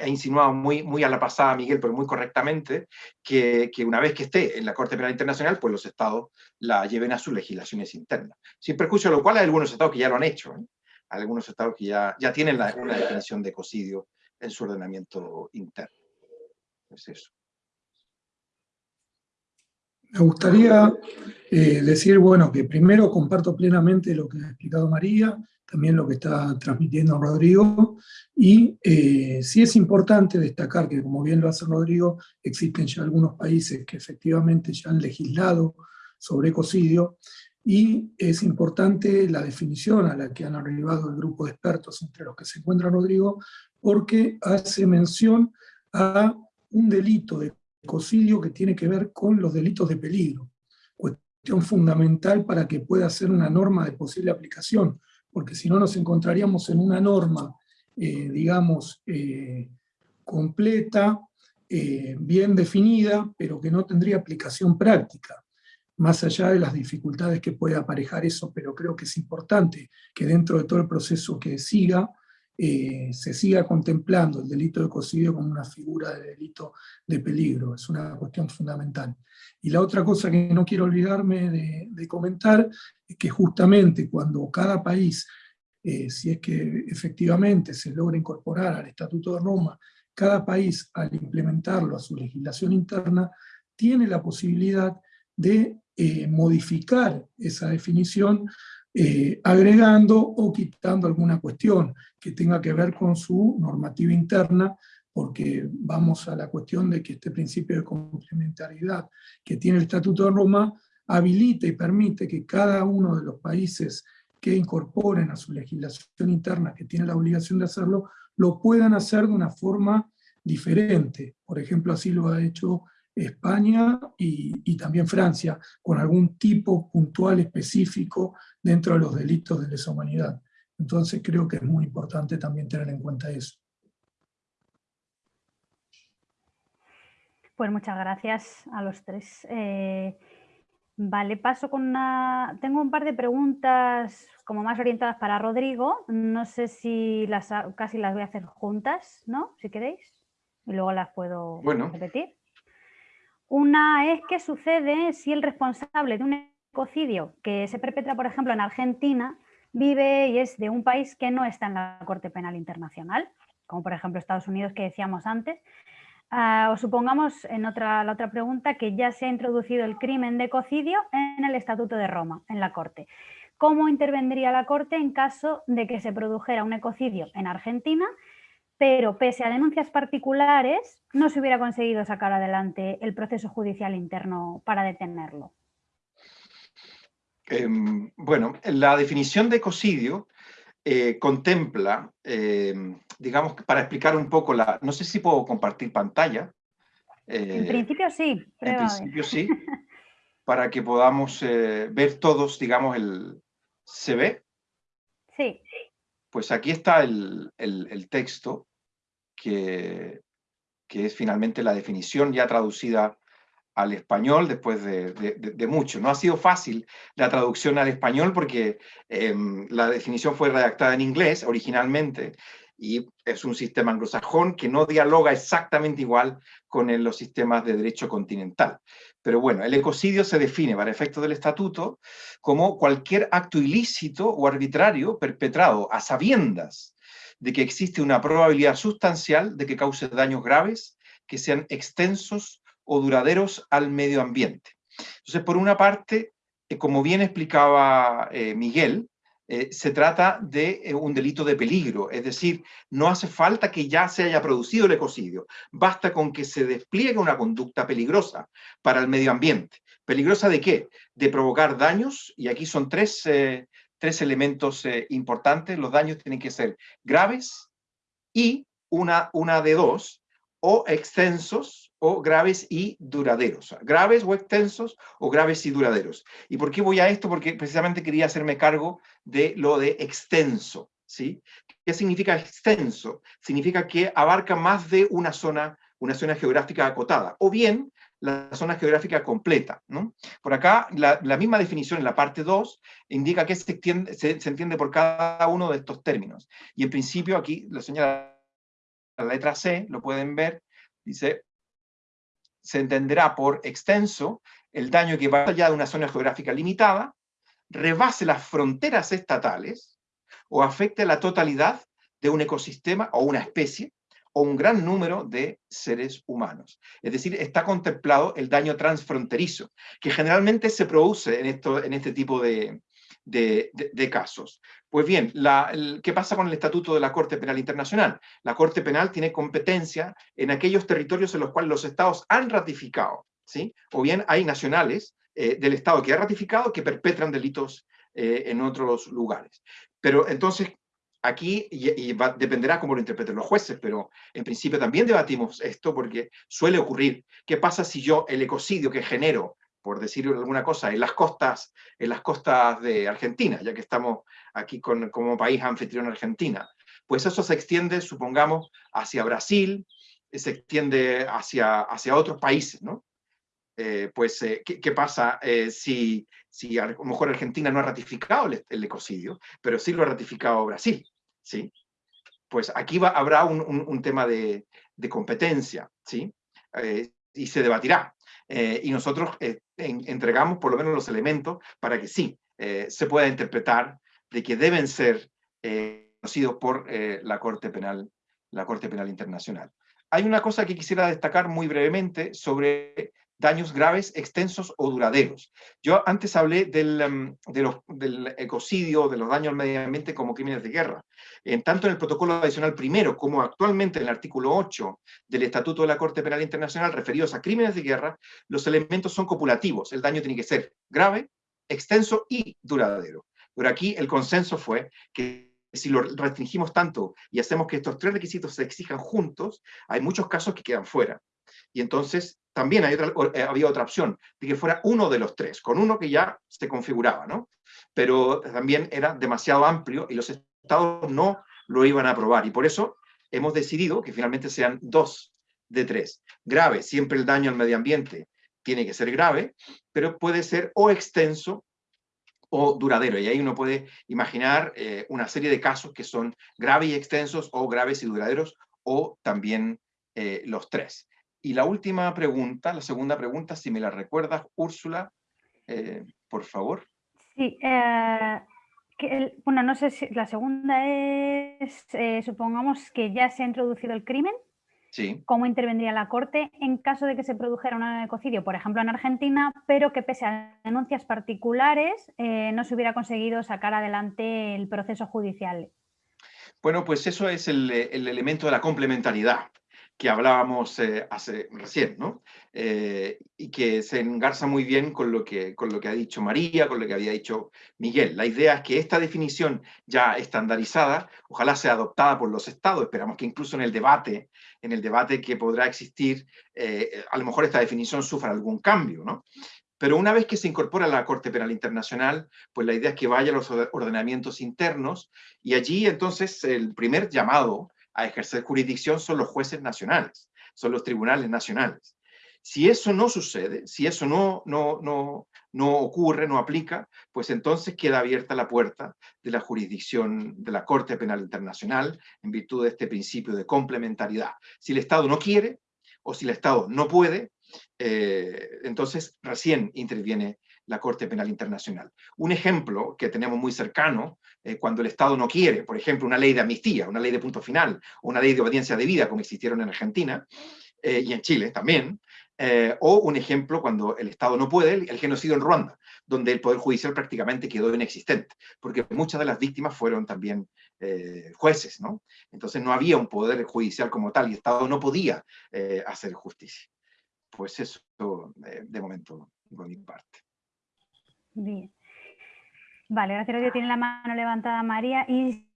insinuado muy, muy a la pasada Miguel, pero muy correctamente, que, que, una vez que esté en la Corte Penal Internacional, pues los estados la lleven a sus legislaciones internas. Sin perjuicio, lo cual hay algunos estados que ya lo han hecho, ¿eh? algunos estados que ya, ya tienen la, una definición de ecocidio en su ordenamiento interno. Es eso. Me gustaría eh, decir, bueno, que primero comparto plenamente lo que ha explicado María, también lo que está transmitiendo Rodrigo, y eh, sí es importante destacar que, como bien lo hace Rodrigo, existen ya algunos países que efectivamente ya han legislado sobre ecocidio, y es importante la definición a la que han arribado el grupo de expertos entre los que se encuentra Rodrigo, porque hace mención a un delito de ecocidio que tiene que ver con los delitos de peligro, cuestión fundamental para que pueda ser una norma de posible aplicación, porque si no nos encontraríamos en una norma, eh, digamos, eh, completa, eh, bien definida, pero que no tendría aplicación práctica, más allá de las dificultades que puede aparejar eso, pero creo que es importante que dentro de todo el proceso que siga, se siga contemplando el delito de ecocidio como una figura de delito de peligro, es una cuestión fundamental. Y la otra cosa que no quiero olvidarme de, comentar es que justamente cuando cada país, eh, si es que efectivamente se logra incorporar al Estatuto de Roma, cada país al implementarlo a su legislación interna, tiene la posibilidad de eh, modificar esa definición eh, agregando o quitando alguna cuestión que tenga que ver con su normativa interna porque vamos a la cuestión de que este principio de complementariedad que tiene el Estatuto de Roma habilita y permite que cada uno de los países que incorporen a su legislación interna, que tiene la obligación de hacerlo, lo puedan hacer de una forma diferente. Por ejemplo, así lo ha hecho España y, y, también Francia, con algún tipo puntual específico dentro de los delitos de lesa humanidad. Entonces creo que es muy importante también tener en cuenta eso. Pues muchas gracias a los tres. Eh, vale, paso con una... Tengo un par de preguntas como más orientadas para Rodrigo. No sé si las casi las voy a hacer juntas, ¿no? Si queréis. Y luego las puedo repetir. Una es qué sucede si el responsable de un ecocidio que se perpetra, por ejemplo, en Argentina, vive y es de un país que no está en la Corte Penal Internacional, como por ejemplo Estados Unidos que decíamos antes, Ah, o supongamos en otra, la otra pregunta que ya se ha introducido el crimen de ecocidio en el Estatuto de Roma, en la Corte. ¿Cómo intervendría la Corte en caso de que se produjera un ecocidio en Argentina, pero pese a denuncias particulares no se hubiera conseguido sacar adelante el proceso judicial interno para detenerlo? Em, bueno, la definición de ecocidio eh, contempla, eh, digamos, para explicar un poco la... No sé si puedo compartir pantalla. en eh, principio sí. En principio sí, para que podamos ver todos, digamos, el... ¿Se ve? Sí. Pues aquí está el, texto, que, es finalmente la definición ya traducida al español después de, mucho. No ha sido fácil la traducción al español porque em, la definición fue redactada en inglés originalmente y es un sistema anglosajón que no dialoga exactamente igual con los sistemas de derecho continental. Pero bueno, el ecocidio se define para efectos del estatuto como cualquier acto ilícito o arbitrario perpetrado a sabiendas de que existe una probabilidad sustancial de que cause daños graves que sean extensos o duraderos al medio ambiente. Entonces, por una parte, eh, como bien explicaba eh, Miguel, eh, se trata de un delito de peligro, es decir, no hace falta que ya se haya producido el ecocidio, basta con que se despliegue una conducta peligrosa para el medio ambiente. ¿Peligrosa de qué? De provocar daños, y aquí son tres, tres elementos importantes, los daños tienen que ser graves y una, una de dos, o extensos o graves y duraderos. Graves o extensos o graves y duraderos. ¿Y por qué voy a esto? Porque precisamente quería hacerme cargo de lo de extenso. ¿sí? ¿Qué significa extenso? Significa que abarca más de una zona, una zona geográfica acotada. O bien la zona geográfica completa. ¿no? Por acá, la, misma definición en la parte 2 indica que se, entiende por cada uno de estos términos. Y en principio aquí lo señala la letra C, lo pueden ver, dice, se entenderá por extenso el daño que va allá de una zona geográfica limitada, rebase las fronteras estatales o afecte la totalidad de un ecosistema o una especie, un gran número de seres humanos. Es decir, está contemplado el daño transfronterizo, que generalmente se produce en, esto, en este tipo de, de, casos. Pues bien, ¿qué pasa con el Estatuto de la Corte Penal Internacional? La Corte Penal tiene competencia en aquellos territorios en los cuales los estados han ratificado, ¿sí? o bien hay nacionales eh, del estado que ha ratificado que perpetran delitos eh, en otros lugares. Pero entonces, aquí, y, dependerá cómo lo interpreten los jueces, pero en principio también debatimos esto porque suele ocurrir. ¿Qué pasa si yo el ecocidio que genero, por decir alguna cosa, en las costas, en las costas de Argentina, ya que estamos aquí con, como país anfitrión Argentina, pues eso se extiende, supongamos, hacia Brasil, se extiende hacia, hacia otros países, ¿no? Eh, pues, eh, ¿qué, pasa eh, si, si a lo mejor Argentina no ha ratificado el, ecocidio, pero sí lo ha ratificado Brasil? ¿sí? Pues aquí va, habrá un, un, tema de, de, competencia, ¿sí? y se debatirá. y nosotros entregamos por lo menos los elementos para que sí, se pueda interpretar de que deben ser conocidos por la Corte Penal, la Corte Penal Internacional. Hay una cosa que quisiera destacar muy brevemente sobre daños graves, extensos o duraderos. Yo antes hablé del, em, del ecocidio, de los daños al medio ambiente como crímenes de guerra. En tanto en el protocolo adicional primero como actualmente en el artículo 8 del Estatuto de la Corte Penal Internacional referidos a crímenes de guerra, los elementos son copulativos. El daño tiene que ser grave, extenso y duradero. Pero aquí el consenso fue que si lo restringimos tanto y hacemos que estos tres requisitos se exijan juntos, hay muchos casos que quedan fuera. Y entonces también hay otra, eh, había otra opción, de que fuera uno de los tres, con uno que ya se configuraba, ¿no? Pero también era demasiado amplio y los estados no lo iban a aprobar. Y por eso hemos decidido que finalmente sean dos de tres. Grave, siempre el daño al medio ambiente tiene que ser grave, pero puede ser o extenso o duradero. Y ahí uno puede imaginar eh, una serie de casos que son graves y extensos, o graves y duraderos, o también eh, los tres. Y la última pregunta, la segunda pregunta, si me la recuerdas, Úrsula, eh, por favor. Sí, eh, bueno, no sé si la segunda es, eh, supongamos que ya se ha introducido el crimen. Sí. ¿Cómo intervendría la Corte en caso de que se produjera un ecocidio, por ejemplo, en Argentina, pero que pese a denuncias particulares no se hubiera conseguido sacar adelante el proceso judicial? Bueno, pues eso es el, el elemento de la complementariedad que hablábamos eh, hace recién, ¿no? Eh, y que se engarza muy bien con lo, que, con lo que ha dicho María, con lo que había dicho Miguel. La idea es que esta definición ya estandarizada, ojalá sea adoptada por los estados, esperamos que incluso en el debate, en el debate que podrá existir, eh, a lo mejor esta definición sufra algún cambio, ¿no? Pero una vez que se incorpora a la Corte Penal Internacional, pues la idea es que vaya a los ordenamientos internos y allí entonces el primer llamado a ejercer jurisdicción son los jueces nacionales, son los tribunales nacionales. Si eso no sucede, si eso no, no, no, no ocurre, no aplica, pues entonces queda abierta la puerta de la jurisdicción de la Corte Penal Internacional en virtud de este principio de complementariedad. Si el Estado no quiere o si el Estado no puede, eh, entonces recién interviene la Corte Penal Internacional. Un ejemplo que tenemos muy cercano, eh, cuando el Estado no quiere, por ejemplo, una ley de amnistía, una ley de punto final, o una ley de obediencia debida, como existieron en Argentina, eh, y en Chile también, eh, o un ejemplo cuando el Estado no puede, el, genocidio en Ruanda, donde el Poder Judicial prácticamente quedó inexistente, porque muchas de las víctimas fueron también jueces, ¿no? Entonces no había un Poder Judicial como tal, y el Estado no podía hacer justicia. Pues eso, de momento, por mi parte. Bien. Vale, gracias a Dios tiene la mano levantada María y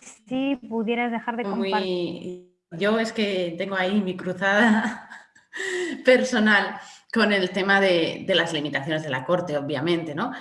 si pudieras dejar de compartir yo es que tengo ahí mi cruzada personal con el tema de, de, las limitaciones de la Corte, obviamente, ¿no?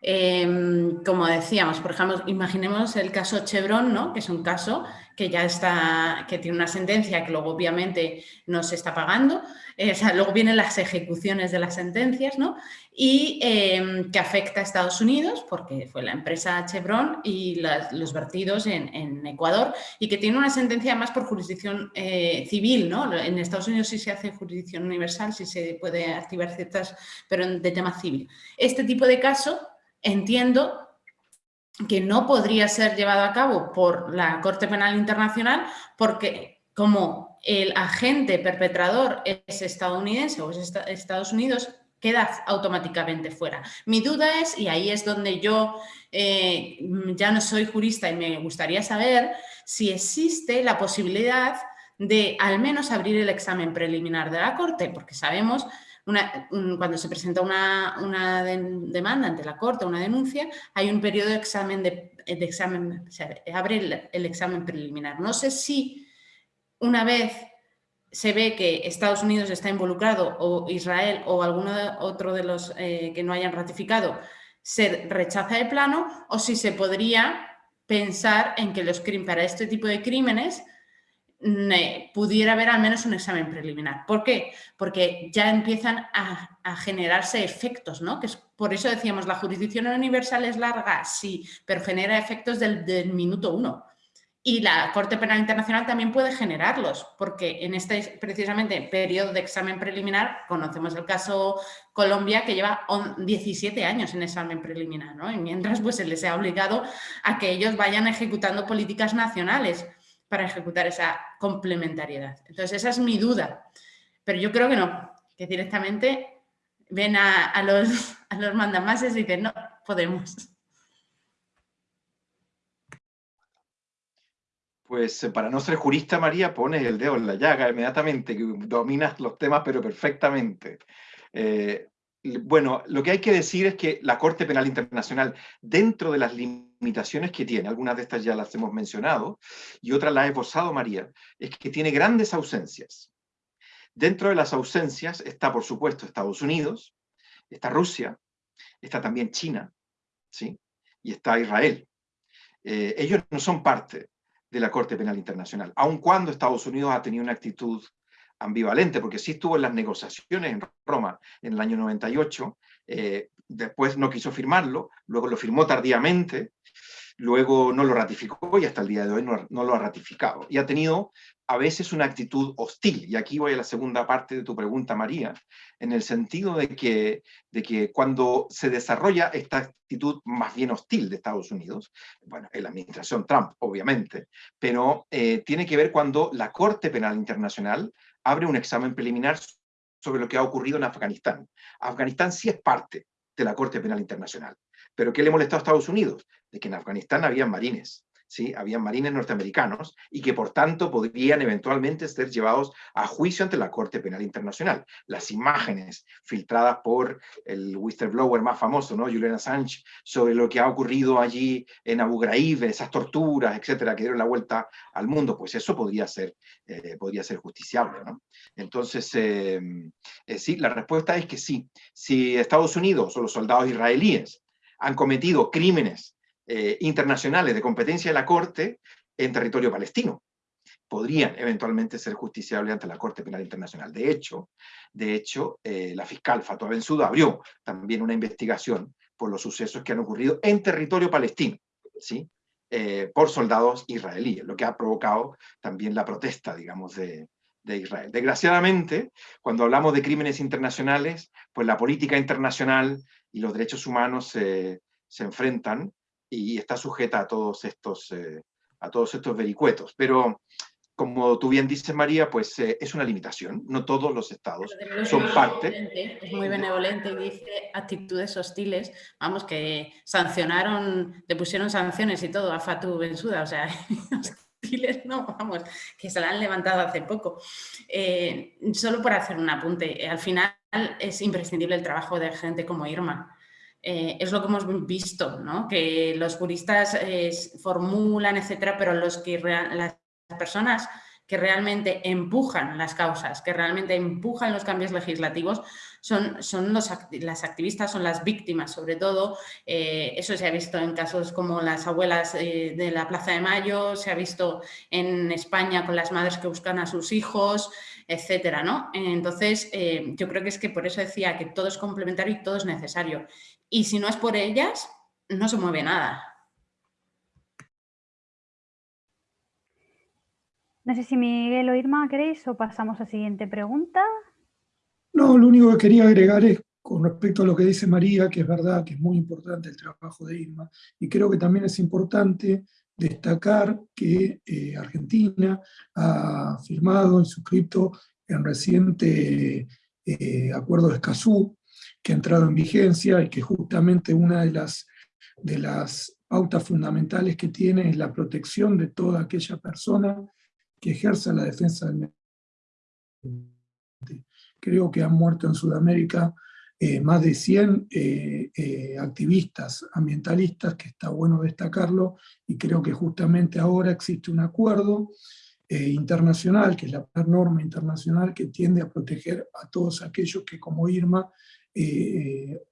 Em, como decíamos, por ejemplo, imaginemos el caso Chevron, ¿no? que es un caso que ya está, que tiene una sentencia que luego obviamente no se está pagando, eh, luego vienen las ejecuciones de las sentencias, ¿no? Y em, que afecta a Estados Unidos, porque fue la empresa Chevron y los vertidos en, Ecuador, y que tiene una sentencia más por jurisdicción eh, civil, ¿no? En Estados Unidos sí se hace jurisdicción universal, sí se puede activar ciertas, pero de tema civil. Este tipo de caso entiendo que no podría ser llevado a cabo por la Corte Penal Internacional porque como el agente perpetrador es estadounidense o es Estados Unidos, queda automáticamente fuera. Mi duda es, y ahí es donde yo eh, ya no soy jurista y me gustaría saber si existe la posibilidad de al menos abrir el examen preliminar de la Corte, porque sabemos cuando se presenta una, demanda ante la Corte, una denuncia, hay un periodo de examen, de, examen se abre el, examen preliminar. No sé si una vez se ve que Estados Unidos está involucrado o Israel o alguno otro de los eh, que no hayan ratificado se rechaza el plano o si se podría pensar en que los para este tipo de crímenes pudiera haber al menos un examen preliminar. ¿Por qué? Porque ya empiezan a, generarse efectos, ¿no? Que es, por eso decíamos, la jurisdicción universal es larga, sí, pero genera efectos del, minuto uno. Y la Corte Penal Internacional también puede generarlos, porque en este precisamente periodo de examen preliminar, conocemos el caso Colombia, que lleva 17 años en examen preliminar, ¿no? Y mientras pues se les ha obligado a que ellos vayan ejecutando políticas nacionales para ejecutar esa complementariedad. Entonces, esa es mi duda. Pero yo creo que no, que directamente ven a, los, mandamases y dicen, no, podemos. Pues eh, para no ser jurista, María, pones el dedo en la llaga inmediatamente, que dominas los temas, pero perfectamente. Eh, bueno, lo que hay que decir es que la Corte Penal Internacional, dentro de las limitaciones que tiene, algunas de estas ya las hemos mencionado, y otras las ha esbozado María, es que tiene grandes ausencias. Dentro de las ausencias está, por supuesto, Estados Unidos, está Rusia, está también China, ¿sí? y está Israel. Eh, ellos no son parte de la Corte Penal Internacional, aun cuando Estados Unidos ha tenido una actitud ambivalente, porque sí estuvo en las negociaciones en Roma en el año 98, eh, después no quiso firmarlo, luego lo firmó tardíamente, luego no lo ratificó y hasta el día de hoy no, lo ha ratificado. Y ha tenido a veces una actitud hostil, y aquí voy a la segunda parte de tu pregunta, María, en el sentido de que, de que cuando se desarrolla esta actitud más bien hostil de Estados Unidos, bueno, en la administración Trump, obviamente, pero eh, tiene que ver cuando la Corte Penal Internacional abre un examen preliminar sobre lo que ha ocurrido en Afganistán. Afganistán sí es parte de la Corte Penal Internacional. ¿Pero qué le molestó a Estados Unidos? De que en Afganistán había marines. ¿Sí? habían marines norteamericanos y que por tanto podrían eventualmente ser llevados a juicio ante la Corte Penal Internacional. Las imágenes filtradas por el whistleblower más famoso, ¿no? Julian Assange, sobre lo que ha ocurrido allí en Abu Ghraib, esas torturas, etcétera, que dieron la vuelta al mundo, pues eso podría ser, eh, podría ser justiciable. ¿no? Entonces, eh, eh, sí, la respuesta es que sí. Si Estados Unidos o los soldados israelíes han cometido crímenes eh, internacionales de competencia de la Corte en territorio palestino. Podrían eventualmente ser justiciables ante la Corte Penal Internacional. De hecho, de hecho eh, la fiscal Fatou Bensouda abrió también una investigación por los sucesos que han ocurrido en territorio palestino, ¿sí? Eh, por soldados israelíes, lo que ha provocado también la protesta, digamos, de, de Israel. Desgraciadamente, cuando hablamos de crímenes internacionales, pues la política internacional y los derechos humanos se, se enfrentan y está sujeta a todos estos, eh, a todos estos vericuetos. Pero, como tú bien dices, María, pues eh, es una limitación. No todos los estados son parte. Es muy benevolente y dice actitudes hostiles. Vamos, que sancionaron, le pusieron sanciones y todo a Fatou Bensuda. O sea, hostiles no, vamos, que se la han levantado hace poco. Eh, solo por hacer un apunte, al final es imprescindible el trabajo de gente como Irma eh, es lo que hemos visto, ¿no? que los juristas eh, formulan, etcétera, pero los que las personas que realmente empujan las causas, que realmente empujan los cambios legislativos, son, son los, las activistas, son las víctimas sobre todo. Eh, eso se ha visto en casos como las abuelas de la Plaza de Mayo, se ha visto en España con las madres que buscan a sus hijos, etcétera, ¿no? Entonces, eh, yo creo que es que por eso decía que todo es complementario y todo es necesario. Y si no es por ellas, no se mueve nada. No sé si Miguel o Irma queréis o pasamos a la siguiente pregunta. No, lo único que quería agregar es con respecto a lo que dice María, que es verdad que es muy importante el trabajo de Irma, y creo que también es importante destacar que eh, Argentina ha firmado y suscrito en reciente eh, acuerdo de Escazú, que ha entrado en vigencia y que justamente una de las, de las pautas fundamentales que tiene es la protección de toda aquella persona que ejerza la defensa del medio ambiente. Creo que han muerto en Sudamérica eh, más de 100 eh, eh, activistas ambientalistas, que está bueno destacarlo, y creo que justamente ahora existe un acuerdo internacional, que es la norma internacional que tiende a proteger a todos aquellos que como Irma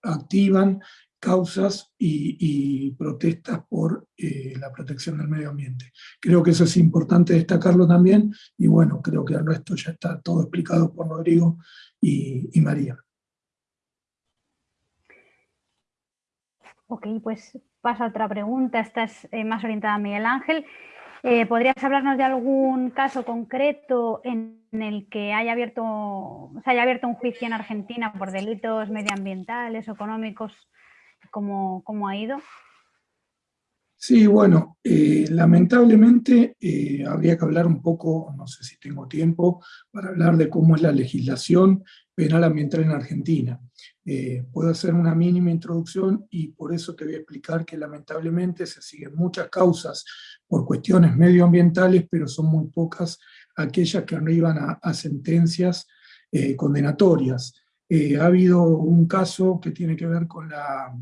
activan causas y, protestas por la protección del medio ambiente. Creo que eso es importante destacarlo también, y bueno, creo que el resto ya está todo explicado por Rodrigo y, María. Ok, pues pasa a otra pregunta, esta es eh, más orientada a Miguel Ángel. Eh, ¿Podrías hablarnos de algún caso concreto en el que haya abierto, se haya abierto un juicio en Argentina por delitos medioambientales económicos cómo, ha ido? Sí, bueno, eh, lamentablemente habría que hablar un poco, no sé si tengo tiempo, para hablar de cómo es la legislación penal ambiental en Argentina. Eh, puedo hacer una mínima introducción y por eso te voy a explicar que lamentablemente se siguen muchas causas por cuestiones medioambientales, pero son muy pocas aquellas que arriban a, a sentencias condenatorias. Eh, ha habido un caso que tiene que ver con la,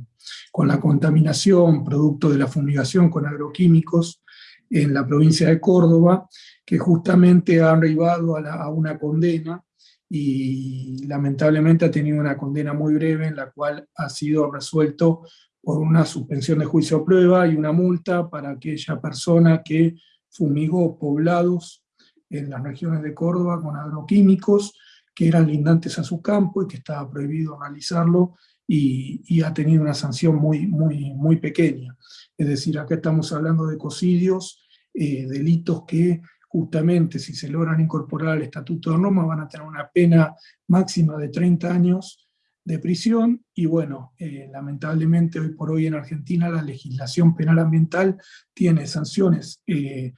con la contaminación producto de la fumigación con agroquímicos en la provincia de Córdoba, que justamente ha arribado a, una condena y lamentablemente ha tenido una condena muy breve en la cual ha sido resuelto por una suspensión de juicio a prueba y una multa para aquella persona que fumigó poblados en las regiones de Córdoba con agroquímicos, que eran lindantes a su campo y que estaba prohibido realizarlo y, ha tenido una sanción muy, muy, muy pequeña. Es decir, acá estamos hablando de cocidios, eh, delitos que justamente si se logran incorporar al Estatuto de Roma van a tener una pena máxima de 30 años de prisión, y bueno, eh, lamentablemente hoy por hoy en Argentina la legislación penal ambiental tiene sanciones eh,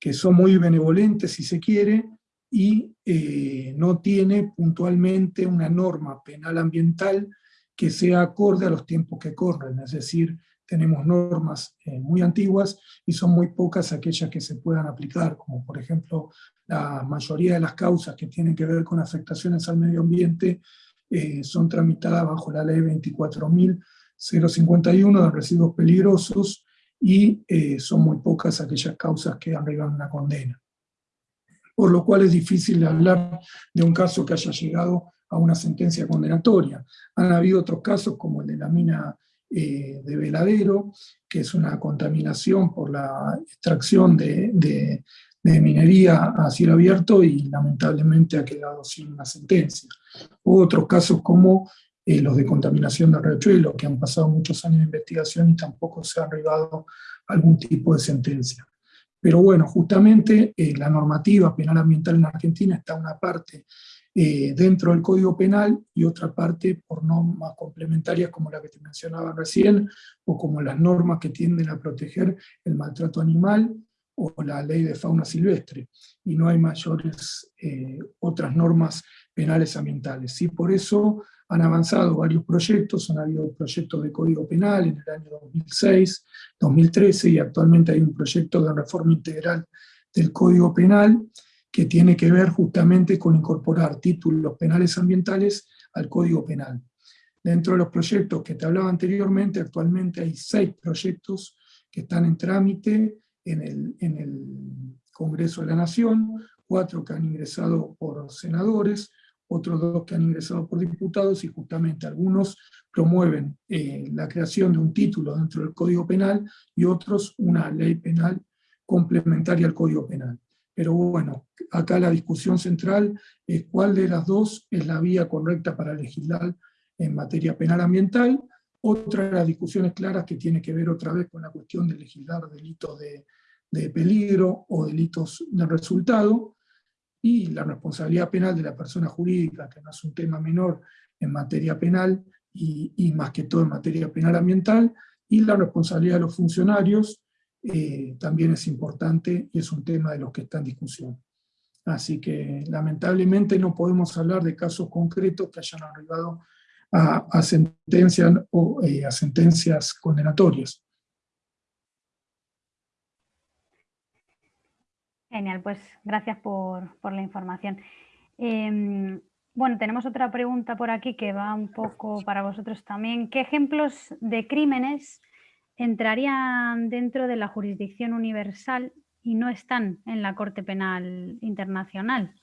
que son muy benevolentes si se quiere, y eh, no tiene puntualmente una norma penal ambiental que sea acorde a los tiempos que corren, es decir, tenemos normas eh, muy antiguas y son muy pocas aquellas que se puedan aplicar, como por ejemplo la mayoría de las causas que tienen que ver con afectaciones al medio ambiente eh, son tramitadas bajo la ley 24.051 de residuos peligrosos y son muy pocas aquellas causas que arriban una condena por lo cual es difícil hablar de un caso que haya llegado a una sentencia condenatoria. Han habido otros casos como el de la mina eh, de Veladero, que es una contaminación por la extracción de, minería a cielo abierto y lamentablemente ha quedado sin una sentencia. otros casos como eh, los de contaminación de riachuelo, que han pasado muchos años de investigación y tampoco se ha arribado algún tipo de sentencia. Pero bueno, justamente eh, la normativa penal ambiental en Argentina está una parte eh, dentro del Código Penal y otra parte por normas complementarias como la que te mencionaba recién, o como las normas que tienden a proteger el maltrato animal o la ley de fauna silvestre. Y no hay mayores eh, otras normas penales ambientales. ¿sí? Por eso han avanzado varios proyectos, han habido proyectos de Código Penal en el año 2006, 2013, y actualmente hay un proyecto de reforma integral del Código Penal que tiene que ver justamente con incorporar títulos penales ambientales al Código Penal. Dentro de los proyectos que te hablaba anteriormente, actualmente hay seis proyectos que están en trámite en el, en el Congreso de la Nación, cuatro que han ingresado por senadores, otros dos que han ingresado por diputados, y justamente algunos promueven eh, la creación de un título dentro del Código Penal, y otros una ley penal complementaria al Código Penal. Pero bueno, acá la discusión central es cuál de las dos es la vía correcta para legislar en materia penal ambiental. Otra de las discusiones claras que tiene que ver otra vez con la cuestión de legislar delitos de, de peligro o delitos de resultado, y la responsabilidad penal de la persona jurídica, que no es un tema menor en materia penal, y, y más que todo en materia penal ambiental, y la responsabilidad de los funcionarios, eh, también es importante y es un tema de los que está en discusión. Así que lamentablemente no podemos hablar de casos concretos que hayan arribado a, sentencias, o, eh, a sentencias condenatorias. Genial, pues gracias por, la información. Em, bueno, tenemos otra pregunta por aquí que va un poco para vosotros también. ¿Qué ejemplos de crímenes entrarían dentro de la jurisdicción universal y no están en la Corte Penal Internacional.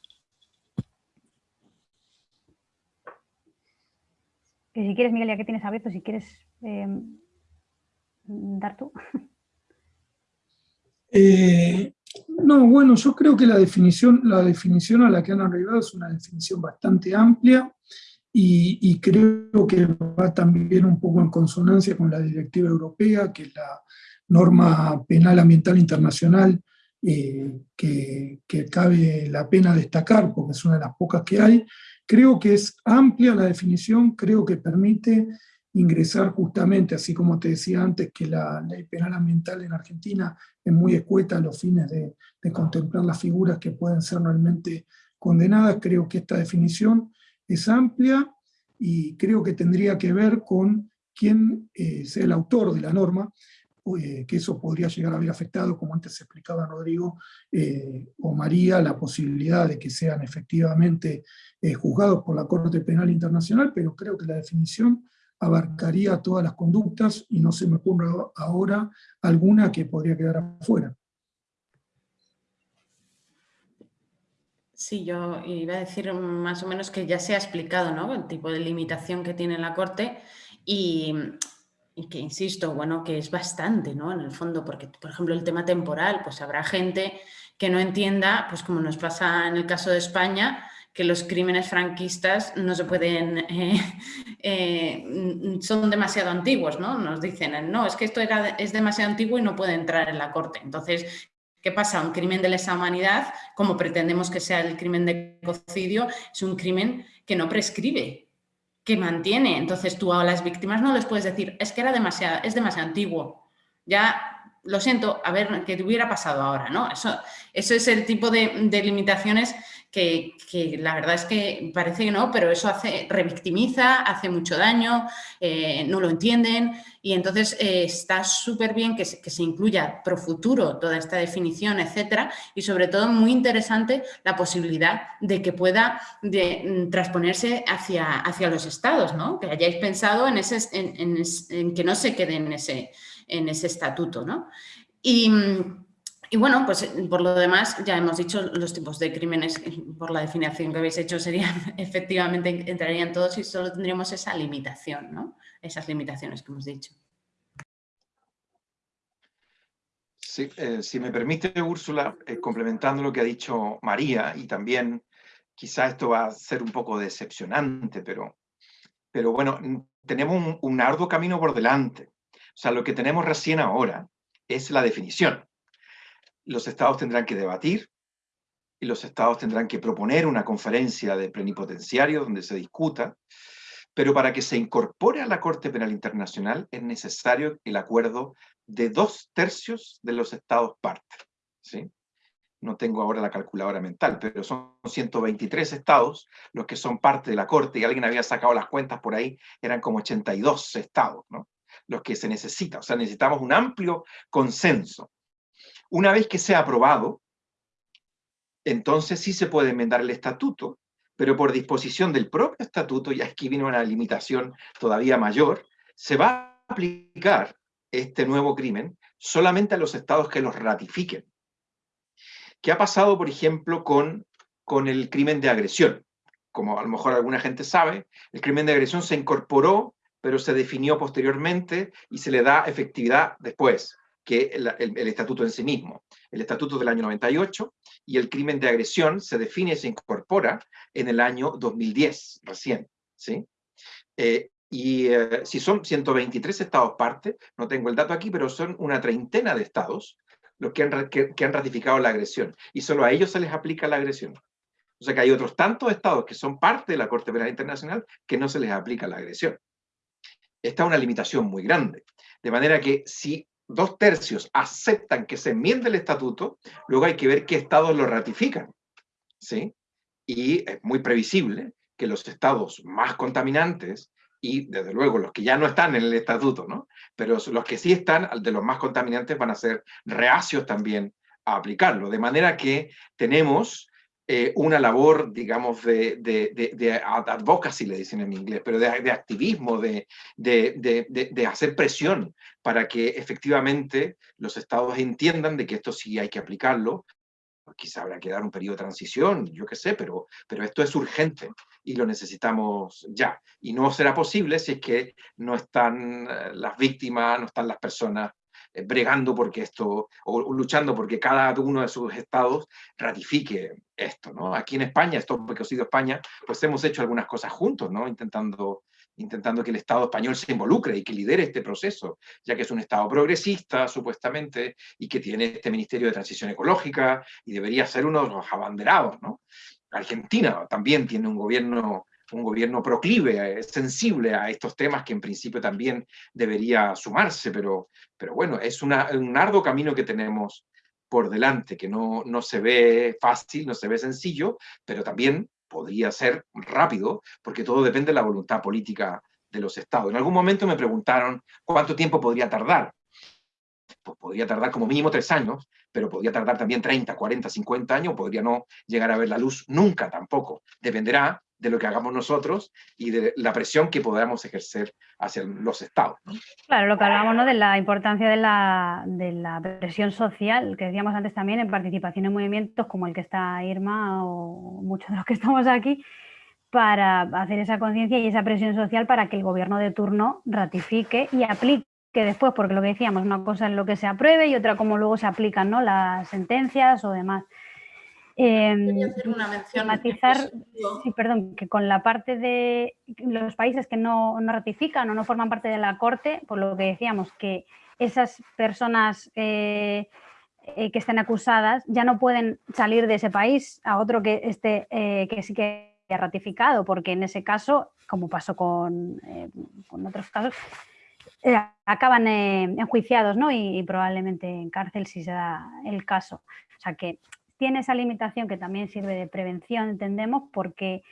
Que si quieres, Miguel, ya que tienes abierto, si quieres eh, dar tú. Eh, no, bueno, yo creo que la definición, la definición a la que han arribado es una definición bastante amplia y, creo que va también un poco en consonancia con la directiva europea, que es la norma penal ambiental internacional eh, que, cabe la pena destacar, porque es una de las pocas que hay. Creo que es amplia la definición, creo que permite ingresar justamente, así como te decía antes, que la ley penal ambiental en Argentina es muy escueta a los fines de, de contemplar las figuras que pueden ser realmente condenadas, creo que esta definición es amplia y creo que tendría que ver con quién eh, sea el autor de la norma, eh, que eso podría llegar a haber afectado, como antes explicaba Rodrigo eh, o María, la posibilidad de que sean efectivamente juzgados por la Corte Penal Internacional, pero creo que la definición abarcaría todas las conductas y no se me ocurre ahora alguna que podría quedar afuera. Sí, yo iba a decir más o menos que ya se ha explicado ¿no? el tipo de limitación que tiene la Corte y, que, insisto, bueno, que es bastante, ¿no? En el fondo, porque, por ejemplo, el tema temporal, pues habrá gente que no entienda, pues como nos pasa en el caso de España, que los crímenes franquistas no se pueden, eh, eh, son demasiado antiguos, ¿no? Nos dicen, no, es que esto era, es demasiado antiguo y no puede entrar en la corte. Entonces, ¿Qué pasa? Un crimen de lesa humanidad, como pretendemos que sea el crimen de ecocidio, es un crimen que no prescribe, que mantiene. Entonces tú a las víctimas no les puedes decir, es que era demasiado, es demasiado antiguo. Ya, lo siento, a ver, ¿qué te hubiera pasado ahora? ¿no? Eso, eso es el tipo de, de limitaciones que, la verdad es que parece que no, pero eso hace, revictimiza, hace mucho daño, eh, no lo entienden y entonces eh, está súper bien que se, que se, incluya pro futuro toda esta definición, etcétera, y sobre todo muy interesante la posibilidad de que pueda de, mm, transponerse hacia, hacia los estados, ¿no? que hayáis pensado en, ese, en, que no se quede en ese, en ese estatuto. ¿no? Y, mm, y bueno, pues eh, por lo demás ya hemos dicho los tipos de crímenes, eh, por la definición que habéis hecho, serían efectivamente entrarían todos y solo tendríamos esa limitación, ¿no? Esas limitaciones que hemos dicho. Sí, eh, si me permite, Úrsula, complementando lo que ha dicho María, y también quizá esto va a ser un poco decepcionante, pero, pero bueno, tenemos un, un arduo camino por delante. O sea, lo que tenemos recién ahora es la definición los estados tendrán que debatir y los estados tendrán que proponer una conferencia de plenipotenciarios donde se discuta, pero para que se incorpore a la Corte Penal Internacional es necesario el acuerdo de dos tercios de los estados parte. ¿sí? No tengo ahora la calculadora mental, pero son 123 estados los que son parte de la Corte, y alguien había sacado las cuentas por ahí, eran como 82 estados, ¿no? los que se necesita. O sea, necesitamos un amplio consenso. Una vez que sea aprobado, entonces sí se puede enmendar el estatuto, pero por disposición del propio estatuto, ya aquí viene una limitación todavía mayor, se va a aplicar este nuevo crimen solamente a los estados que los ratifiquen. ¿Qué ha pasado, por ejemplo, con, con el crimen de agresión? Como a lo mejor alguna gente sabe, el crimen de agresión se incorporó, pero se definió posteriormente y se le da efectividad después que el, el, estatuto en sí mismo. El estatuto del año 98 y el crimen de agresión se define y se incorpora en el año 2010, recién. ¿sí? Eh, y eh, si son 123 estados parte, no tengo el dato aquí, pero son una treintena de estados los que han, que, han ratificado la agresión. Y solo a ellos se les aplica la agresión. O sea que hay otros tantos estados que son parte de la Corte Penal Internacional que no se les aplica la agresión. Esta es una limitación muy grande. De manera que si dos tercios aceptan que se enmiende el estatuto, luego hay que ver qué estados lo ratifican. ¿sí? Y es muy previsible que los estados más contaminantes, y desde luego los que ya no están en el estatuto, ¿no? pero los que sí están, de los más contaminantes, van a ser reacios también a aplicarlo. De manera que tenemos eh, una labor, digamos, de, de, advocacy, le dicen en inglés, pero de, activismo, de, hacer presión para que efectivamente los estados entiendan de que esto sí hay que aplicarlo. Quizá habrá que dar un periodo de transición, yo qué sé, pero, pero esto es urgente y lo necesitamos ya. Y no será posible si es que no están eh, las víctimas, no están las personas bregando porque esto, o luchando porque cada uno de sus estados ratifique esto, ¿no? Aquí en España, esto porque ha sido España, pues hemos hecho algunas cosas juntos, ¿no? Intentando, intentando que el Estado español se involucre y que lidere este proceso, ya que es un Estado progresista, supuestamente, y que tiene este Ministerio de Transición Ecológica, y debería ser uno de los abanderados, ¿no? Argentina también tiene un gobierno un gobierno proclive, eh, sensible a estos temas que en principio también debería sumarse, pero, pero bueno, es un arduo camino que tenemos por delante, que no, no se ve fácil, no se ve sencillo, pero también podría ser rápido, porque todo depende de la voluntad política de los estados. En algún momento me preguntaron cuánto tiempo podría tardar. Pues podría tardar como mínimo tres años, pero podría tardar también 30, 40, 50 años, podría no llegar a ver la luz nunca tampoco. Dependerá de lo que hagamos nosotros y de la presión que podamos ejercer hacia los estados. Claro, lo que hablamos ¿no? de la importancia de la, de la, presión social, que decíamos antes también en participación en movimientos como el que está Irma o muchos de los que estamos aquí, para hacer esa conciencia y esa presión social para que el gobierno de turno ratifique y aplique después, porque lo que decíamos, una cosa es lo que se apruebe y otra cómo luego se aplican ¿no? las sentencias o demás. Eh, hacer una mención matizar, sí, perdón, que con la parte de los países que no, no, ratifican o no forman parte de la Corte, por lo que decíamos, que esas personas eh, eh, que estén acusadas ya no pueden salir de ese país a otro que, esté, eh, que sí que ha ratificado, porque en ese caso, como pasó con, con otros casos, acaban enjuiciados ¿no? y, y probablemente en cárcel si se da el caso. O sea que tiene esa limitación que también sirve de prevención, entendemos, porque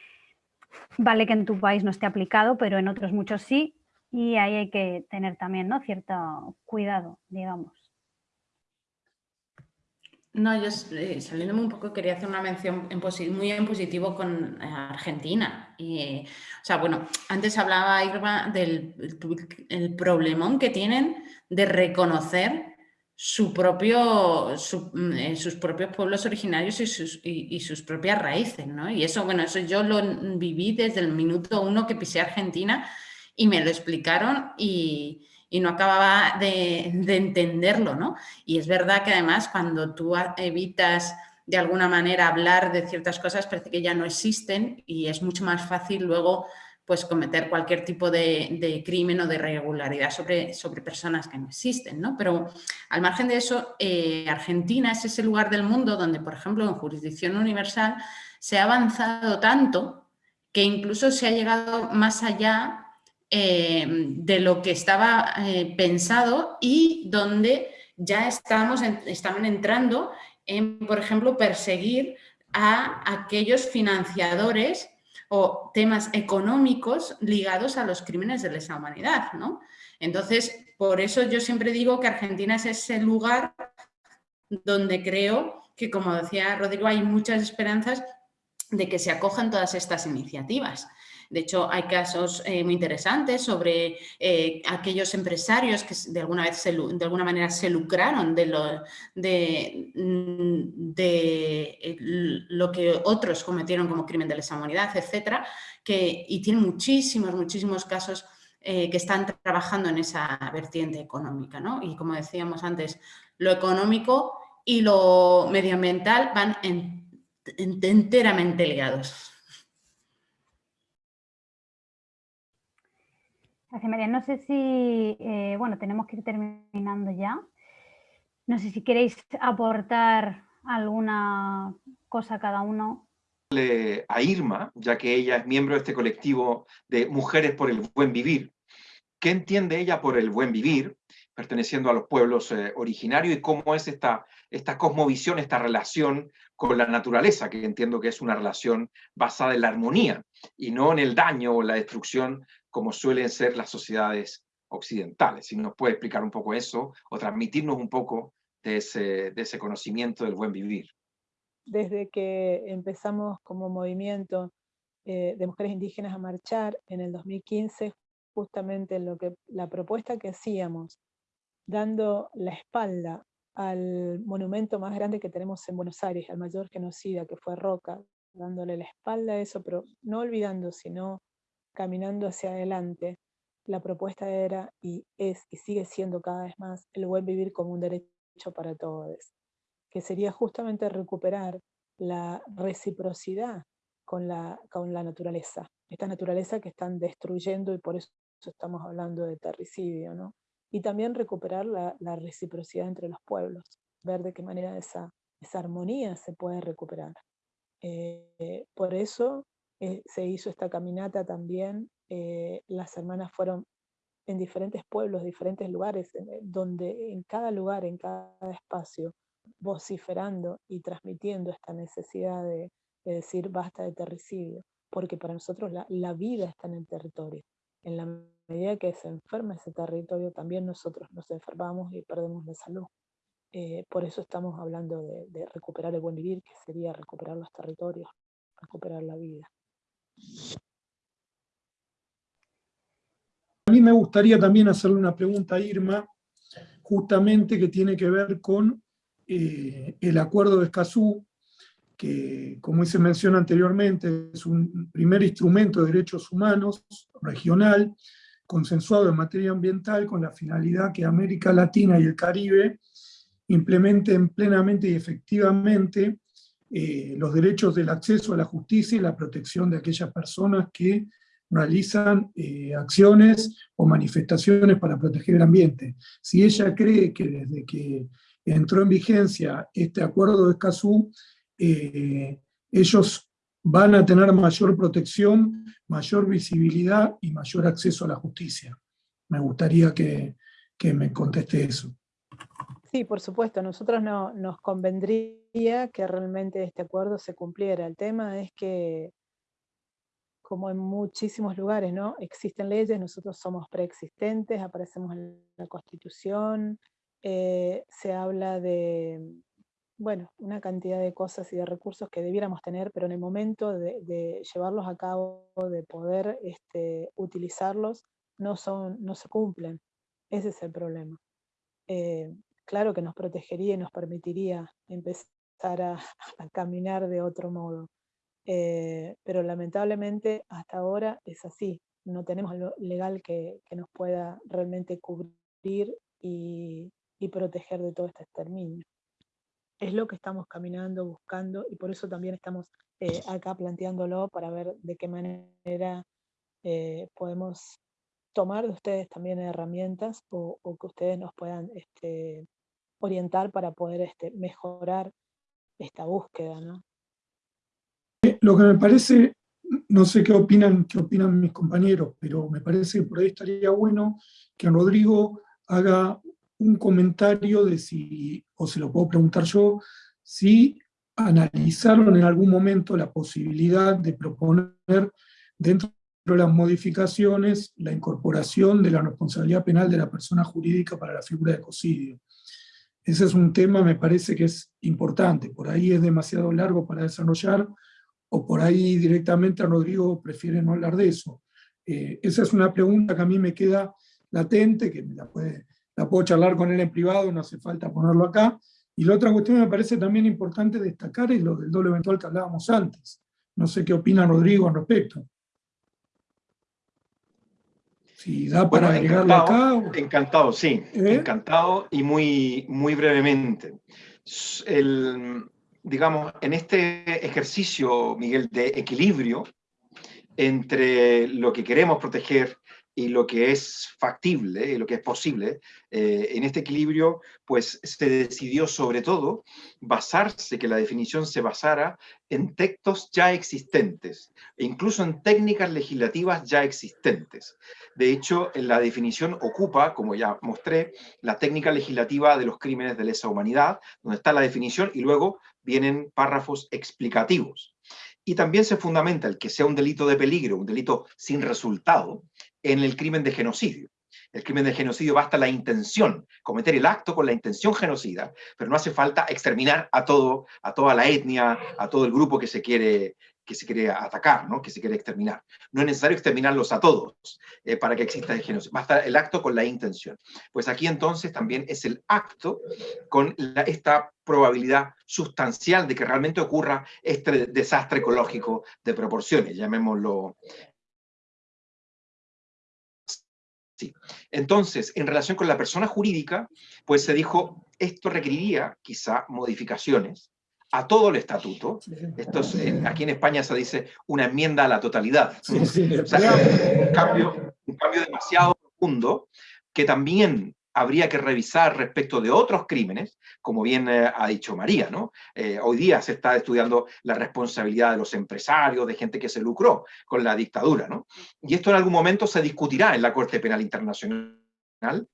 vale que en tu país no esté aplicado, pero en otros muchos sí, y ahí hay que tener también ¿no? cierto cuidado, digamos. No, yo eh, saliéndome un poco quería hacer una mención muy en positivo con eh, Argentina. O sea, bueno, antes hablaba Irma del el problemón que tienen de reconocer su propio, mm, sus propios pueblos originarios y sus, y, sus, propias raíces, ¿no? Y eso, bueno, eso yo lo viví desde el minuto uno que pisé Argentina y me lo explicaron y, y no acababa de, de, entenderlo, ¿no? Y es verdad que además cuando tú evitas de alguna manera hablar de ciertas cosas parece que ya no existen y es mucho más fácil luego pues cometer cualquier tipo de, crimen o de irregularidad sobre, sobre personas que no existen, ¿no? Pero al margen de eso, eh, Argentina es ese lugar del mundo donde, por ejemplo, en jurisdicción universal se ha avanzado tanto que incluso se ha llegado más allá eh, de lo que estaba eh, pensado y donde ya estamos estaban entrando en, por ejemplo, perseguir a aquellos financiadores o temas económicos ligados a los crímenes de lesa humanidad, ¿no? Entonces, por eso yo siempre digo que Argentina es ese lugar donde creo que, como decía Rodrigo, hay muchas esperanzas de que se acojan todas estas iniciativas. De hecho, hay casos eh, muy interesantes sobre eh, aquellos empresarios que de alguna, vez de alguna manera se lucraron de lo, de, mm, de lo que otros cometieron como crimen de lesa humanidad, etcétera, que, y tienen muchísimos, muchísimos casos eh, que están trabajando en esa vertiente económica. ¿no? Y como decíamos antes, lo económico y lo medioambiental van enteramente ligados. Gracias, María. No sé si, eh, bueno, tenemos que ir terminando ya. No sé si queréis aportar alguna cosa cada uno. A Irma, ya que ella es miembro de este colectivo de Mujeres por el Buen Vivir, ¿qué entiende ella por el buen vivir, perteneciendo a los pueblos eh, originarios, y cómo es esta, esta cosmovisión, esta relación con la naturaleza, que entiendo que es una relación basada en la armonía, y no en el daño o la destrucción como suelen ser las sociedades occidentales. Si nos puede explicar un poco eso o transmitirnos un poco de ese, de ese conocimiento del buen vivir. Desde que empezamos como movimiento eh, de mujeres indígenas a marchar en el 2015, justamente lo que, la propuesta que hacíamos, dando la espalda al monumento más grande que tenemos en Buenos Aires, al mayor genocida que fue Roca, dándole la espalda a eso, pero no olvidando, sino caminando hacia adelante, la propuesta era y es y sigue siendo cada vez más el buen vivir como un derecho para todos, que sería justamente recuperar la reciprocidad con la, con la naturaleza, esta naturaleza que están destruyendo y por eso estamos hablando de terricidio, ¿no? Y también recuperar la, reciprocidad entre los pueblos, ver de qué manera esa, esa armonía se puede recuperar. Eh, por eso eh, se hizo esta caminata también, eh, las hermanas fueron en diferentes pueblos, diferentes lugares, donde en cada lugar, en cada espacio, vociferando y transmitiendo esta necesidad de, decir basta de terricidio, porque para nosotros la, vida está en el territorio. En la medida que se enferma ese territorio, también nosotros nos enfermamos y perdemos la salud. Eh, por eso estamos hablando de recuperar el buen vivir, que sería recuperar los territorios, recuperar la vida. A mí me gustaría también hacerle una pregunta a Irma, justamente que tiene que ver con eh, el acuerdo de Escazú, que como se menciona anteriormente, es un primer instrumento de derechos humanos regional, consensuado en materia ambiental, con la finalidad que América Latina y el Caribe implementen plenamente y efectivamente eh, los derechos del acceso a la justicia y la protección de aquellas personas que realizan eh, acciones o manifestaciones para proteger el ambiente. Si ella cree que desde que entró en vigencia este acuerdo de Escazú, eh, ellos van a tener mayor protección, mayor visibilidad y mayor acceso a la justicia. Me gustaría que, que me conteste eso. Sí, por supuesto, nosotros no, nos convendría que realmente este acuerdo se cumpliera. El tema es que, como en muchísimos lugares, ¿no? existen leyes, nosotros somos preexistentes, aparecemos en la Constitución, eh, se habla de, bueno, una cantidad de cosas y de recursos que debiéramos tener, pero en el momento de, llevarlos a cabo, de poder este, utilizarlos, no, son, no se cumplen. Ese es el problema. Eh, claro que nos protegería y nos permitiría empezar a, caminar de otro modo. Eh, pero lamentablemente hasta ahora es así. No tenemos lo legal que, nos pueda realmente cubrir y, proteger de todo este exterminio. Es lo que estamos caminando, buscando, y por eso también estamos eh, acá planteándolo para ver de qué manera eh, podemos tomar de ustedes también herramientas o, o que ustedes nos puedan este, orientar para poder este, mejorar esta búsqueda. ¿no? Lo que me parece, no sé qué opinan, qué opinan mis compañeros, pero me parece que por ahí estaría bueno que Rodrigo haga un comentario de si, o se lo puedo preguntar yo, si analizaron en algún momento la posibilidad de proponer dentro de las modificaciones la incorporación de la responsabilidad penal de la persona jurídica para la figura de ecocidio. Ese es un tema, me parece que es importante, por ahí es demasiado largo para desarrollar, o por ahí directamente Rodrigo prefiere no hablar de eso. Eh, esa es una pregunta que a mí me queda latente, que la, la puedo charlar con él en privado, no hace falta ponerlo acá. Y la otra cuestión que me parece también importante destacar es lo del doble eventual que hablábamos antes. No sé qué opina Rodrigo al respecto. Si da para agregarlo acá. Encantado, sí. ¿Eh? Encantado y muy, muy brevemente. El, digamos, en este ejercicio, Miguel, de equilibrio entre lo que queremos proteger y lo que es factible, y lo que es posible, eh, en este equilibrio, pues se decidió sobre todo basarse, que la definición se basara en textos ya existentes, e incluso en técnicas legislativas ya existentes. De hecho, en la definición ocupa, como ya mostré, la técnica legislativa de los crímenes de lesa humanidad, donde está la definición y luego vienen párrafos explicativos. Y también se fundamenta el que sea un delito de peligro, un delito sin resultado, en el crimen de genocidio. El crimen de genocidio basta la intención, cometer el acto con la intención genocida, pero no hace falta exterminar a todo, a toda la etnia, a todo el grupo que se quiere, que se quiere atacar, ¿no? que se quiere exterminar. No es necesario exterminarlos a todos eh, para que exista el genocidio, basta el acto con la intención. Pues aquí entonces también es el acto con esta probabilidad sustancial de que realmente ocurra este desastre ecológico de proporciones, llamémoslo Sí. Entonces, en relación con la persona jurídica, pues se dijo, esto requeriría quizá modificaciones a todo el estatuto. Esto aquí en España se dice una enmienda a la totalidad. un, cambio, un cambio demasiado profundo que también habría que revisar respecto de otros crímenes, como bien eh, ha dicho María, ¿no? Eh, hoy día se está estudiando la responsabilidad de los empresarios, de gente que se lucró con la dictadura, ¿no? Y esto en algún momento se discutirá en la Corte Penal Internacional,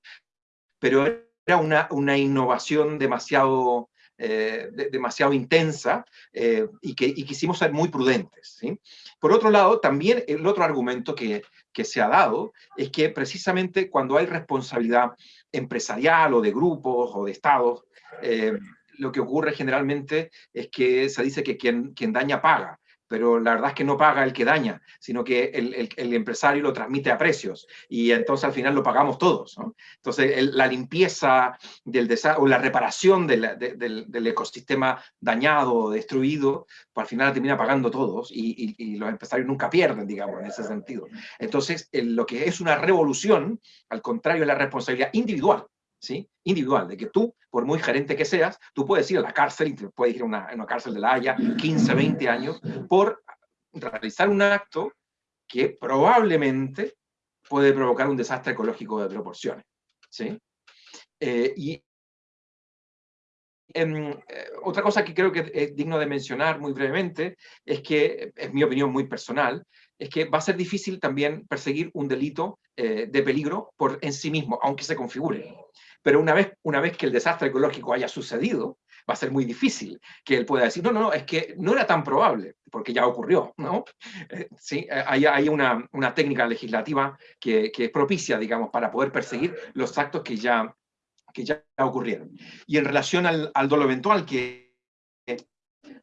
pero era una, una innovación demasiado, eh, demasiado intensa y que quisimos ser muy prudentes. Por otro lado, también el otro argumento que, que se ha dado es que precisamente cuando hay responsabilidad empresarial o de grupos o de estados, eh, lo que ocurre generalmente es que se dice que quien, quien daña paga pero la verdad es que no paga el que daña, sino que el, empresario lo transmite a precios, y entonces al final lo pagamos todos. Entonces la limpieza del o la reparación del, ecosistema dañado o destruido, pues al final termina pagando todos, y, y, los empresarios nunca pierden, digamos, en ese sentido. Entonces lo que es una revolución, al contrario, es la responsabilidad individual individual, de que tú, por muy gerente que seas, tú puedes ir a la cárcel, puedes ir a una, cárcel de la Haya, 15, 20 años, por realizar un acto que probablemente puede provocar un desastre ecológico de proporciones. ¿sí? Eh, y eh, otra cosa que creo que es digno de mencionar muy brevemente, es que, es mi opinión muy personal, es que va a ser difícil también perseguir un delito eh, de peligro por en sí mismo, aunque se configure. Pero una vez, una vez que el desastre ecológico haya sucedido, va a ser muy difícil que él pueda decir, no, no, no, es que no era tan probable, porque ya ocurrió, ¿no? Eh, sí, eh, hay, hay una, una, técnica legislativa que, que, es propicia, digamos, para poder perseguir los actos que ya, que ya ocurrieron. Y en relación al, al dolo eventual, que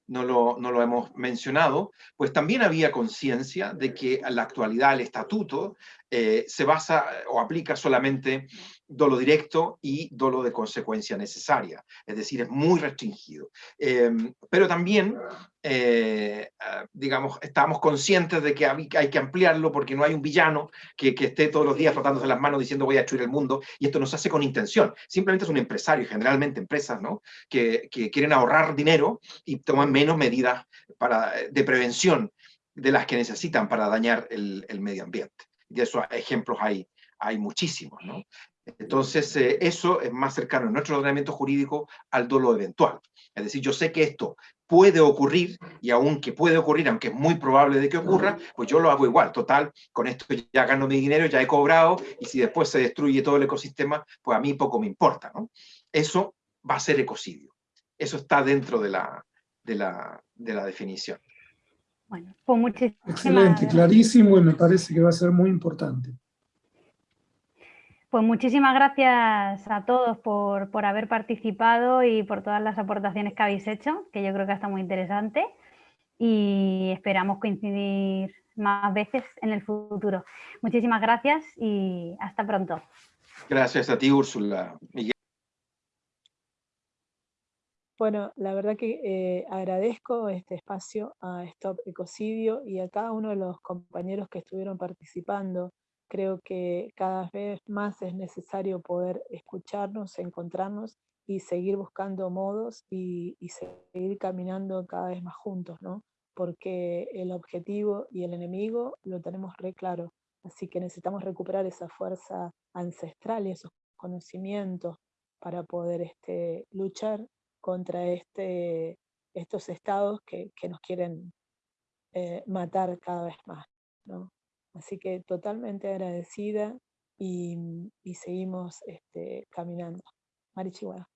no lo, no lo, hemos mencionado, pues también había conciencia de que la actualidad el estatuto eh, se basa o aplica solamente dolo directo y dolo de consecuencia necesaria, es decir, es muy restringido. Em, pero también, eh, ah, digamos, estamos conscientes de que hay, que ampliarlo porque no hay un villano que, esté todos los días frotándose las manos diciendo voy a destruir el mundo, y esto no se hace con intención, simplemente es un empresario, generalmente empresas, ¿no? que, quieren ahorrar dinero y toman menos medidas para, de prevención de las que necesitan para dañar el, medio ambiente. De esos ejemplos hay, hay muchísimos, ¿no? Entonces, eh, eso es más cercano en nuestro ordenamiento jurídico al dolo eventual. Es decir, yo sé que esto puede ocurrir, y aunque puede ocurrir, aunque es muy probable de que ocurra, pues yo lo hago igual. Total, con esto ya gano mi dinero, ya he cobrado, y si después se destruye todo el ecosistema, pues a mí poco me importa. ¿no? Eso va a ser ecocidio. Eso está dentro de la, de la, de la definición. Bueno, pues muchísimas Excelente, clarísimo, y me parece que va a ser muy importante. Pues muchísimas gracias a todos por, haber participado y por todas las aportaciones que habéis hecho, que yo creo que está muy interesante. y esperamos coincidir más veces en el futuro. Muchísimas gracias y hasta pronto. Gracias a ti, Úrsula. Bueno, la verdad que eh, agradezco este espacio a Stop Ecocidio y a cada uno de los compañeros que estuvieron participando. Creo que cada vez más es necesario poder escucharnos, encontrarnos y seguir buscando modos y, y seguir caminando cada vez más juntos, ¿no? Porque el objetivo y el enemigo lo tenemos re claro. Así que necesitamos recuperar esa fuerza ancestral y esos conocimientos para poder este, luchar contra este, estos estados que, nos quieren eh, matar cada vez más. ¿no? Así que totalmente agradecida y, seguimos este, caminando. Marichihuahua.